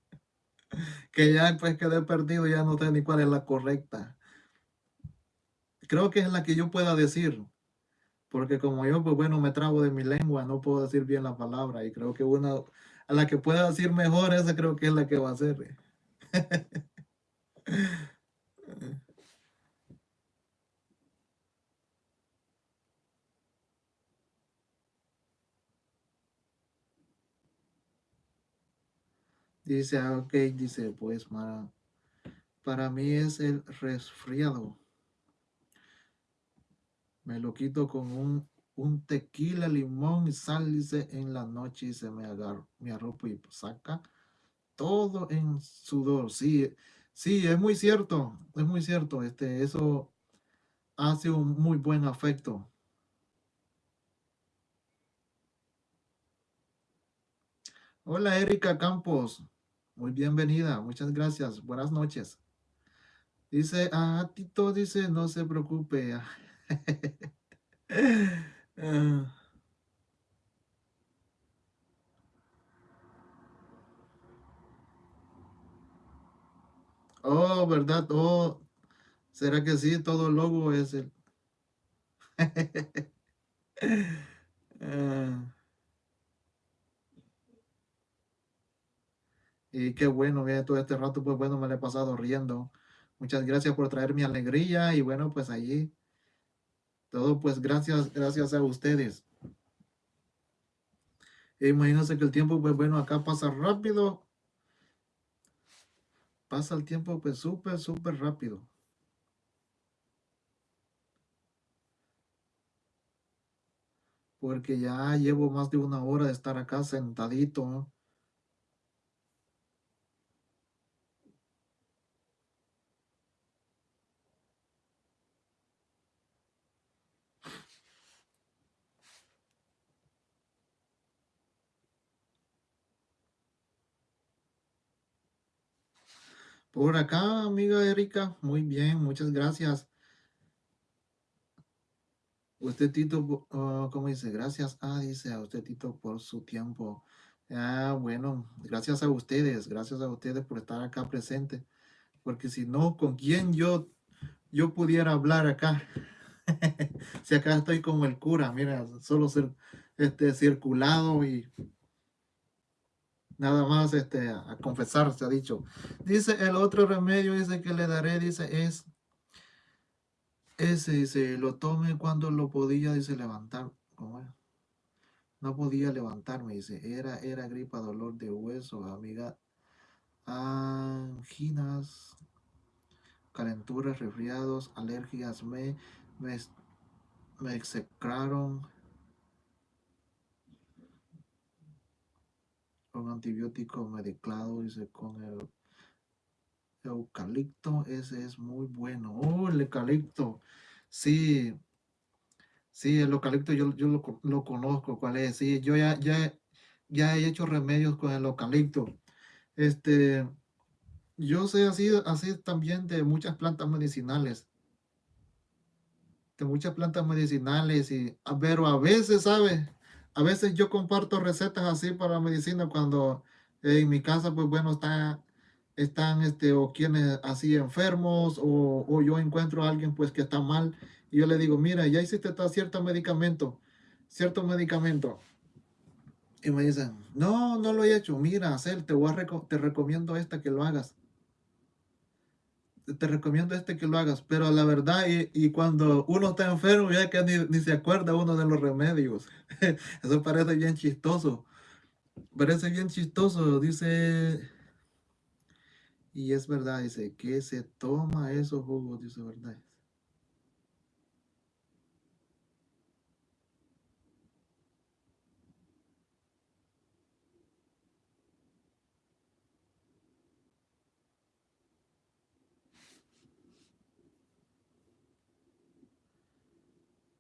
que ya pues quedé perdido, ya no sé ni cuál es la correcta. Creo que es la que yo pueda decir, porque como yo, pues bueno, me trabo de mi lengua, no puedo decir bien la palabra, y creo que una, a la que pueda decir mejor, esa creo que es la que va a ser. <laughs> Dice, ah, ok, dice, pues para, para mí es el resfriado. Me lo quito con un, un tequila, limón y sal, dice, en la noche y se me agarra, me arropo y saca todo en sudor. Sí, sí, es muy cierto, es muy cierto. Este, eso hace un muy buen afecto. Hola, Erika Campos. Muy bienvenida, muchas gracias. Buenas noches. Dice, ah, Tito dice, no se preocupe. <laughs> Ah. Oh, ¿verdad? Oh, ¿será que sí? Todo logo es el... <laughs> Ah. Y qué bueno, que todo este rato, pues bueno, me lo he pasado riendo. Muchas gracias por traer mi alegría y bueno, pues allí todo pues gracias, gracias a ustedes. E imagínense que el tiempo, pues bueno, acá pasa rápido. Pasa el tiempo pues súper, súper rápido. Porque ya llevo más de una hora de estar acá sentadito. Por acá, amiga Erika, muy bien, muchas gracias. Usted, Tito, uh, ¿cómo dice? Gracias, ah, dice a usted, Tito, por su tiempo. Ah, bueno, gracias a ustedes, gracias a ustedes por estar acá presente, porque si no, ¿con quién yo, yo pudiera hablar acá? <laughs> si acá estoy como el cura, mira, solo ser este, circulado y nada más este, a confesar, se ha dicho. Dice, el otro remedio, dice que le daré, dice, es, ese, dice, lo tome cuando lo podía, dice, levantar, ¿cómo es? No podía levantarme, dice, era, era gripa, dolor de hueso, amiga, anginas, calenturas, resfriados, alergias, me, me, me execraron con antibiótico medicado, dice, con el eucalipto, ese es muy bueno. Oh, el eucalipto, sí, Sí, el eucalipto yo, yo lo, conozco, cuál es. Sí, yo ya, ya, ya he hecho remedios con el eucalipto. Este, yo sé así, así también de muchas plantas medicinales. De muchas plantas medicinales, y, pero a veces, ¿sabe? A veces yo comparto recetas así para medicina cuando en mi casa, pues bueno, está, están, este, o quienes así enfermos, o, o yo encuentro a alguien pues que está mal, y yo le digo, mira, ya hiciste cierto medicamento, cierto medicamento, y me dicen, no, no lo he hecho, mira, hacer, te voy a te recomiendo esta que lo hagas, te recomiendo este que lo hagas, pero la verdad, y, cuando uno está enfermo, ya que ni, ni se acuerda uno de los remedios, <laughs> eso parece bien chistoso, parece bien chistoso, dice, y es verdad, dice, que se toma esos jugos, dice verdad.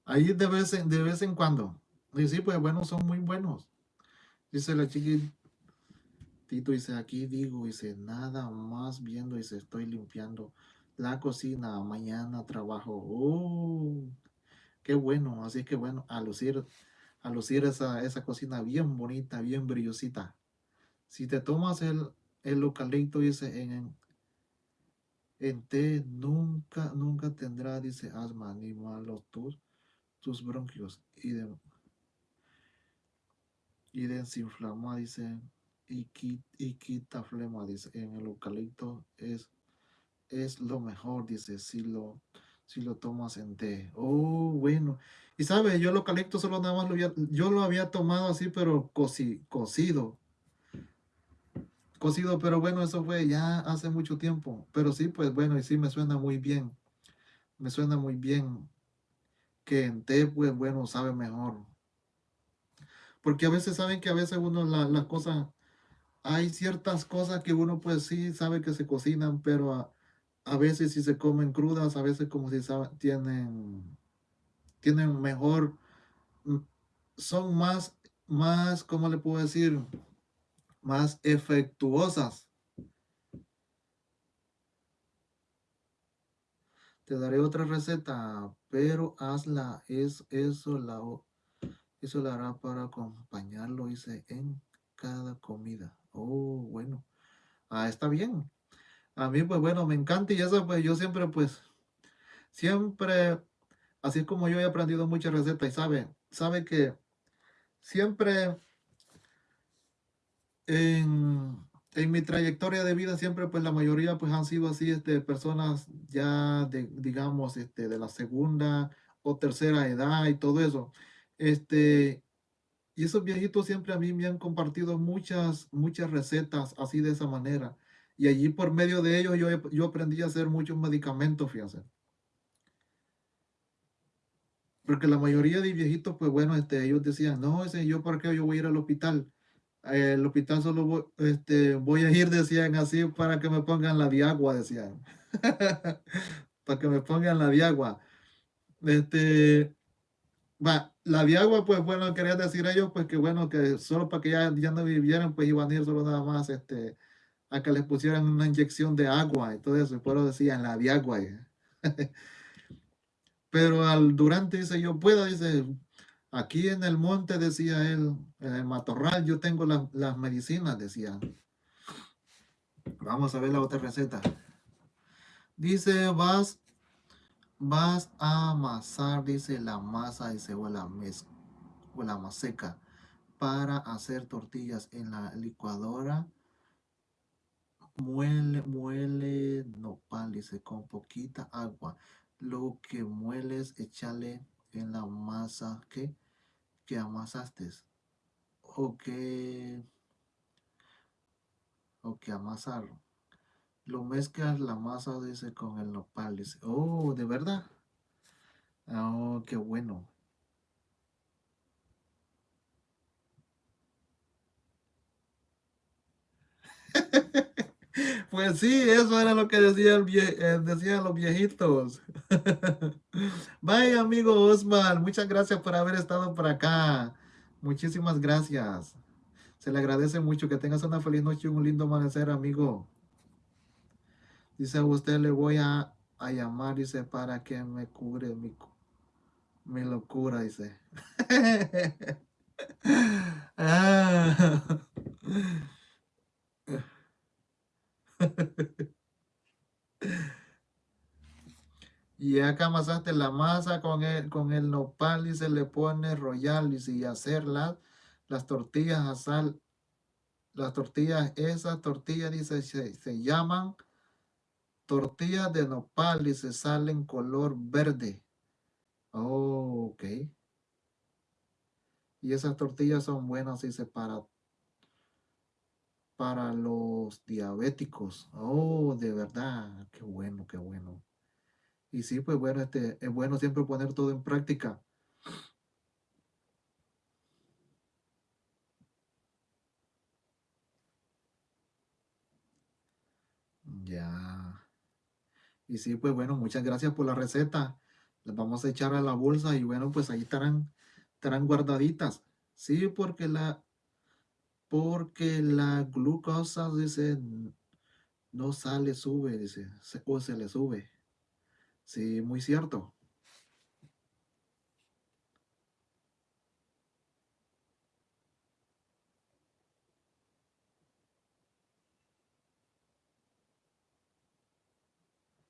Ahí de vez en, de vez en cuando. Y sí, pues bueno, son muy buenos. Dice la chiquitito, dice, aquí digo, dice, nada más viendo, dice, estoy limpiando la cocina, mañana trabajo. Oh, qué bueno, así que bueno, a lucir, a lucir esa, esa cocina bien bonita, bien brillosita. Si te tomas el, el eucalipto, dice, en, en té, nunca, nunca tendrá, dice, asma, ni malos tus, tus bronquios. Y de, y desinflama, dice, y, y quita flema, dice, en el eucalipto es, es lo mejor, dice, si lo, si lo tomas en té. Oh, bueno. Y sabe, yo el eucalipto solo nada más lo había, yo lo había tomado así, pero coci, cocido, cocido, pero bueno, eso fue ya hace mucho tiempo. Pero sí, pues bueno, y sí me suena muy bien, me suena muy bien que en té, pues bueno, sabe mejor. Porque a veces saben que a veces uno la- las cosas hay ciertas cosas que uno pues sí sabe que se cocinan, pero a, a veces si se comen crudas, a veces como si sabe- tienen, tienen mejor, mm, son más, más, ¿cómo le puedo decir? Más efectuosas. Te daré otra receta, pero hazla, es eso la, eso la hará para acompañarlo, dice, en cada comida. Oh, bueno. Ah, está bien. A mí, pues bueno, me encanta y eso, pues yo siempre, pues, siempre Así es como yo he aprendido muchas recetas y sabe, sabe que siempre en, en mi trayectoria de vida, siempre pues la mayoría pues han sido así, este, personas ya de, digamos, este, de la segunda o tercera edad y todo eso. Este, y esos viejitos siempre a mí me han compartido muchas, muchas recetas así de esa manera. Y allí por medio de ellos yo, yo aprendí a hacer muchos medicamentos, fíjense. Porque la mayoría de viejitos, pues bueno, este, ellos decían, no, ese, yo para qué yo voy a ir al hospital. Eh, el hospital solo voy, este, voy a ir, decían así, para que me pongan la diagua, decían. <laughs> para que me pongan la diagua. Este, va, la diagua, pues bueno, querían decir ellos, pues que bueno, que solo para que ya, ya no vivieran, pues iban a ir solo nada más, este, a que les pusieran una inyección de agua y todo eso, y por eso decían la diagua. <laughs> Pero al durante dice, yo puedo, dice, Aquí en el monte, decía él, en el matorral, yo tengo las medicinas, decía. Vamos a ver la otra receta. Dice, vas, vas a amasar, dice, la masa, dice, o la, mez, o la maseca para hacer tortillas en la licuadora. Muele, muele nopal, dice, con poquita agua. Lo que mueles, échale en la masa que, que amasaste. O que, o que amasaron. Lo mezclas la masa, dice, con el nopal, dice. Oh, ¿de verdad? Oh, qué bueno. <laughs> Pues sí, eso era lo que decía el eh, decían los viejitos. <laughs> Bye, amigo Osman. Muchas gracias por haber estado por acá. Muchísimas gracias. Se le agradece mucho. Que tengas una feliz noche y un lindo amanecer, amigo. Dice, a usted le voy a, a llamar, dice, para que me cubre mi, mi locura, dice. <laughs> ah. <laughs> y acá amasaste la masa con el, con el nopal y se le pone royal y hacer las, las tortillas a sal. Las tortillas, esas tortillas dice, se, llaman tortillas de nopal y se salen color verde. Oh, ok. Y esas tortillas son buenas, dice, para para los diabéticos. Oh, de verdad, qué bueno, qué bueno. Y sí, pues bueno, este, es bueno siempre poner todo en práctica. Ya. Y sí, pues bueno, muchas gracias por la receta. Las vamos a echar a la bolsa y bueno, pues ahí estarán, estarán guardaditas. Sí, porque la, porque la glucosa, dice, no sale, sube, dice, o se le sube. Sí, muy cierto.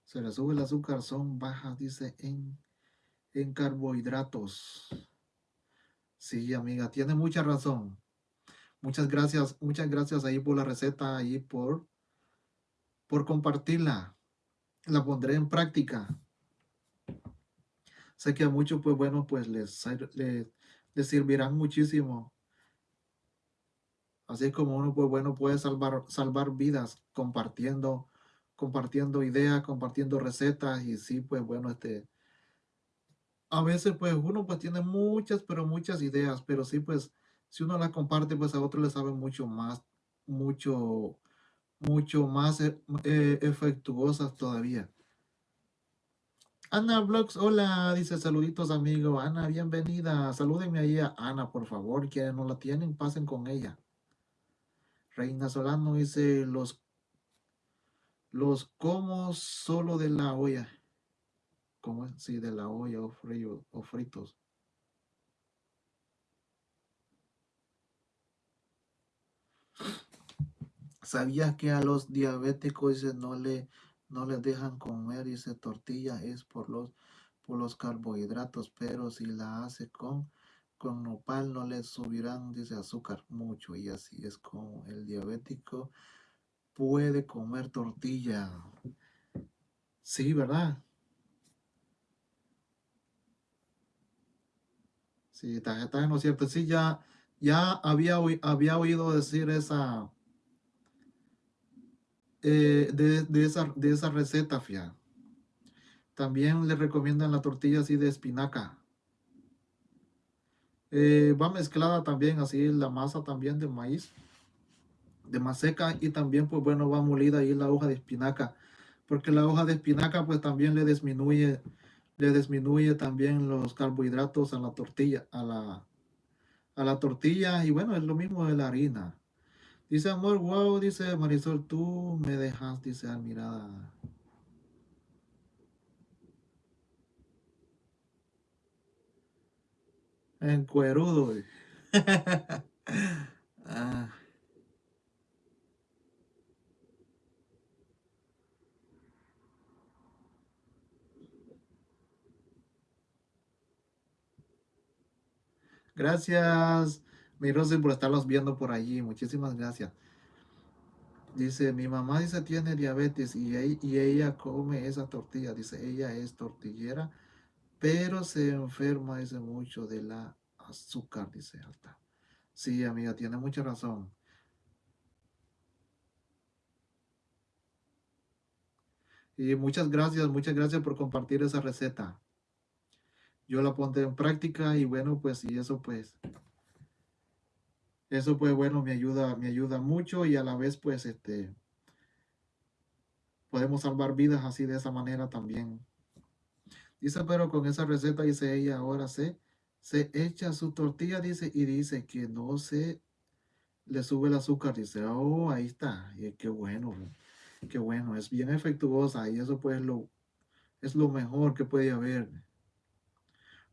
Se le sube el azúcar, son bajas, dice, en, en carbohidratos. Sí, amiga, tiene mucha razón. Muchas gracias, muchas gracias ahí por la receta, ahí por, por compartirla. La pondré en práctica. Sé que a muchos, pues bueno, pues les, les, servirán muchísimo. Así como uno, pues bueno, puede salvar, salvar vidas compartiendo, compartiendo ideas, compartiendo recetas y sí, pues bueno, este, a veces pues uno pues tiene muchas, pero muchas ideas, pero sí pues si uno la comparte, pues a otro le sabe mucho más, mucho, mucho más eh, eh, efectuosas todavía. Ana Vlogs, hola, dice saluditos amigo. Ana, bienvenida. Salúdenme ahí a Ana, por favor. Quienes no la tienen, pasen con ella. Reina Solano dice los los como solo de la olla. ¿Cómo? Sí, de la olla o, frío, o fritos. ¿Sabías que a los diabéticos no, le, no les dejan comer esa tortilla? Es por los, por los carbohidratos, pero si la hace con, con nopal no le subirán, dice, azúcar mucho. Y así es como el diabético puede comer tortilla. Sí, ¿verdad? Sí, está en lo cierto. Sí, ya, ya había, había oído decir esa eh, de, esa, de esa receta, fia. También le recomiendan la tortilla así de espinaca. Eh, va mezclada también así la masa también de maíz, de maseca y también pues bueno va molida ahí la hoja de espinaca, porque la hoja de espinaca pues también le disminuye, le disminuye también los carbohidratos a la tortilla, a la, a la tortilla y bueno es lo mismo de la harina. Dice amor, wow, dice Marisol, tú me dejas, dice admirada. En cuerudo. <laughs> ah. Gracias, Rosy, por estarlos viendo por allí. Muchísimas gracias. Dice, mi mamá dice tiene diabetes y, y ella come esa tortilla. Dice, ella es tortillera, pero se enferma, dice mucho de la azúcar, dice alta. Sí, amiga, tiene mucha razón. Y muchas gracias, muchas gracias por compartir esa receta yo la pondré en práctica y bueno, pues y eso pues, eso pues bueno, me ayuda, me ayuda mucho y a la vez pues este, podemos salvar vidas así de esa manera también. Dice, pero con esa receta, dice ella, ahora se, se echa su tortilla, dice, y dice que no se le sube el azúcar, dice, oh, ahí está, y qué bueno, qué bueno, es bien efectuosa y eso pues lo, es lo mejor que puede haber.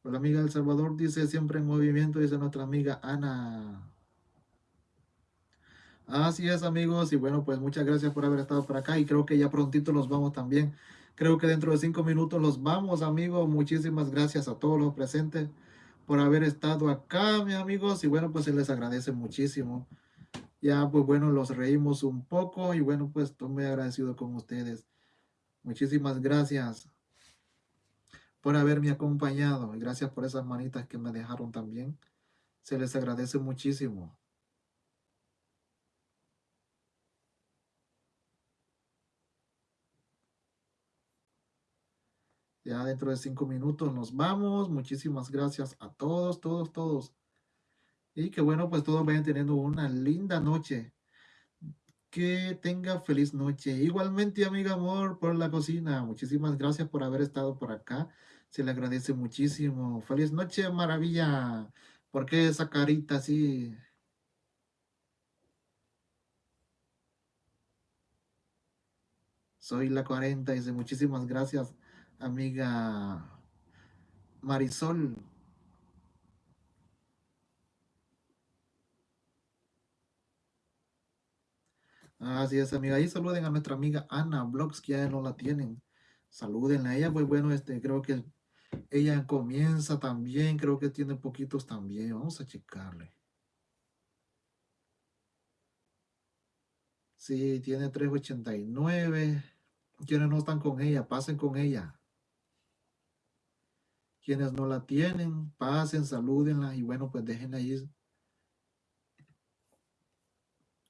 La amiga del Salvador dice siempre en movimiento, dice nuestra amiga Ana. Así es, amigos. Y bueno, pues muchas gracias por haber estado por acá. Y creo que ya prontito nos vamos también. Creo que dentro de cinco minutos los vamos, amigos. Muchísimas gracias a todos los presentes por haber estado acá, mis amigos. Y bueno, pues se les agradece muchísimo. Ya, pues bueno, los reímos un poco. Y bueno, pues estoy muy agradecido con ustedes. Muchísimas gracias por haberme acompañado y gracias por esas manitas que me dejaron también. Se les agradece muchísimo. Ya dentro de cinco minutos nos vamos. Muchísimas gracias a todos, todos, todos. Y que bueno, pues todos vayan teniendo una linda noche. Que tenga feliz noche. Igualmente, amiga amor, por la cocina. Muchísimas gracias por haber estado por acá. Se le agradece muchísimo. Feliz noche, maravilla. ¿Por qué esa carita así? Soy la 40, dice muchísimas gracias, amiga Marisol. Así es, amiga. Ahí saluden a nuestra amiga Ana Blogs, que ya no la tienen. Salúdenla a ella, pues bueno, este, creo que ella comienza también, creo que tiene poquitos también. Vamos a checarle. Sí, tiene 389. Quienes no están con ella, pasen con ella. Quienes no la tienen, pasen, salúdenla y bueno, pues déjenla ahí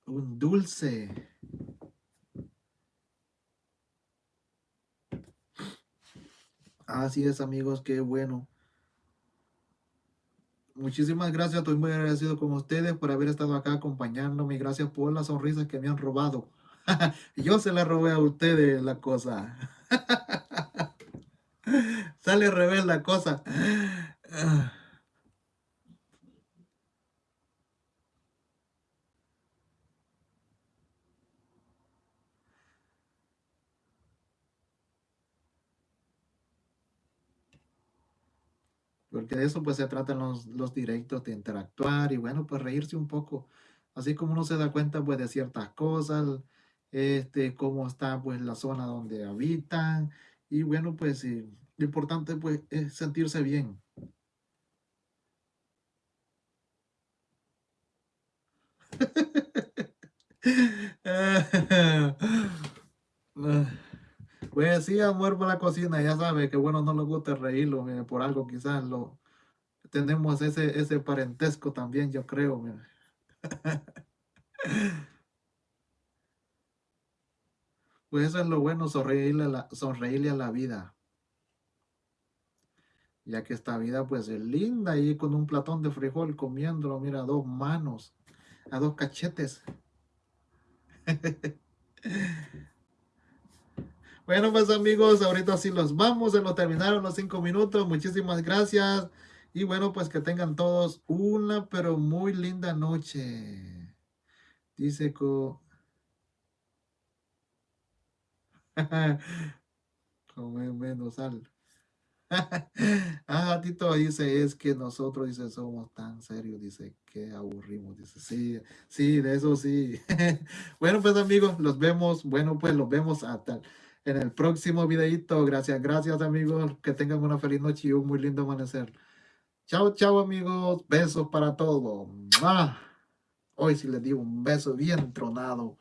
un dulce. Así es, amigos, qué bueno. Muchísimas gracias, estoy muy agradecido con ustedes por haber estado acá acompañándome. Gracias por las sonrisas que me han robado. <laughs> Yo se la robé a ustedes la cosa. <laughs> Sale al revés la cosa. Porque de eso pues se tratan los, los directos, de interactuar y bueno, pues reírse un poco. Así como uno se da cuenta pues de ciertas cosas, este, cómo está pues la zona donde habitan y bueno pues lo importante pues es sentirse bien. <laughs> Pues sí, amor por la cocina, ya sabe que bueno, no nos gusta reírlo, por algo quizás lo tenemos ese, ese parentesco también, yo creo. <laughs> Pues eso es lo bueno, sonreírle a la, sonreírle a la vida. Ya que esta vida pues es linda y con un platón de frijol comiéndolo, mira, a dos manos, a dos cachetes. <laughs> Bueno, pues amigos, ahorita sí los vamos, se nos terminaron los cinco minutos. Muchísimas gracias. Y bueno, pues que tengan todos una pero muy linda noche. Dice co... <laughs> Come menos sal. <laughs> Ah, Tito dice, es que nosotros, dice, somos tan serios, dice, que aburrimos, dice, sí, sí, de eso sí. <laughs> Bueno, pues amigos, los vemos, bueno, pues los vemos hasta en el próximo videito. Gracias, gracias amigos, que tengan una feliz noche y un muy lindo amanecer. Chao, chao amigos, besos para todos. Hoy sí les digo un beso bien tronado.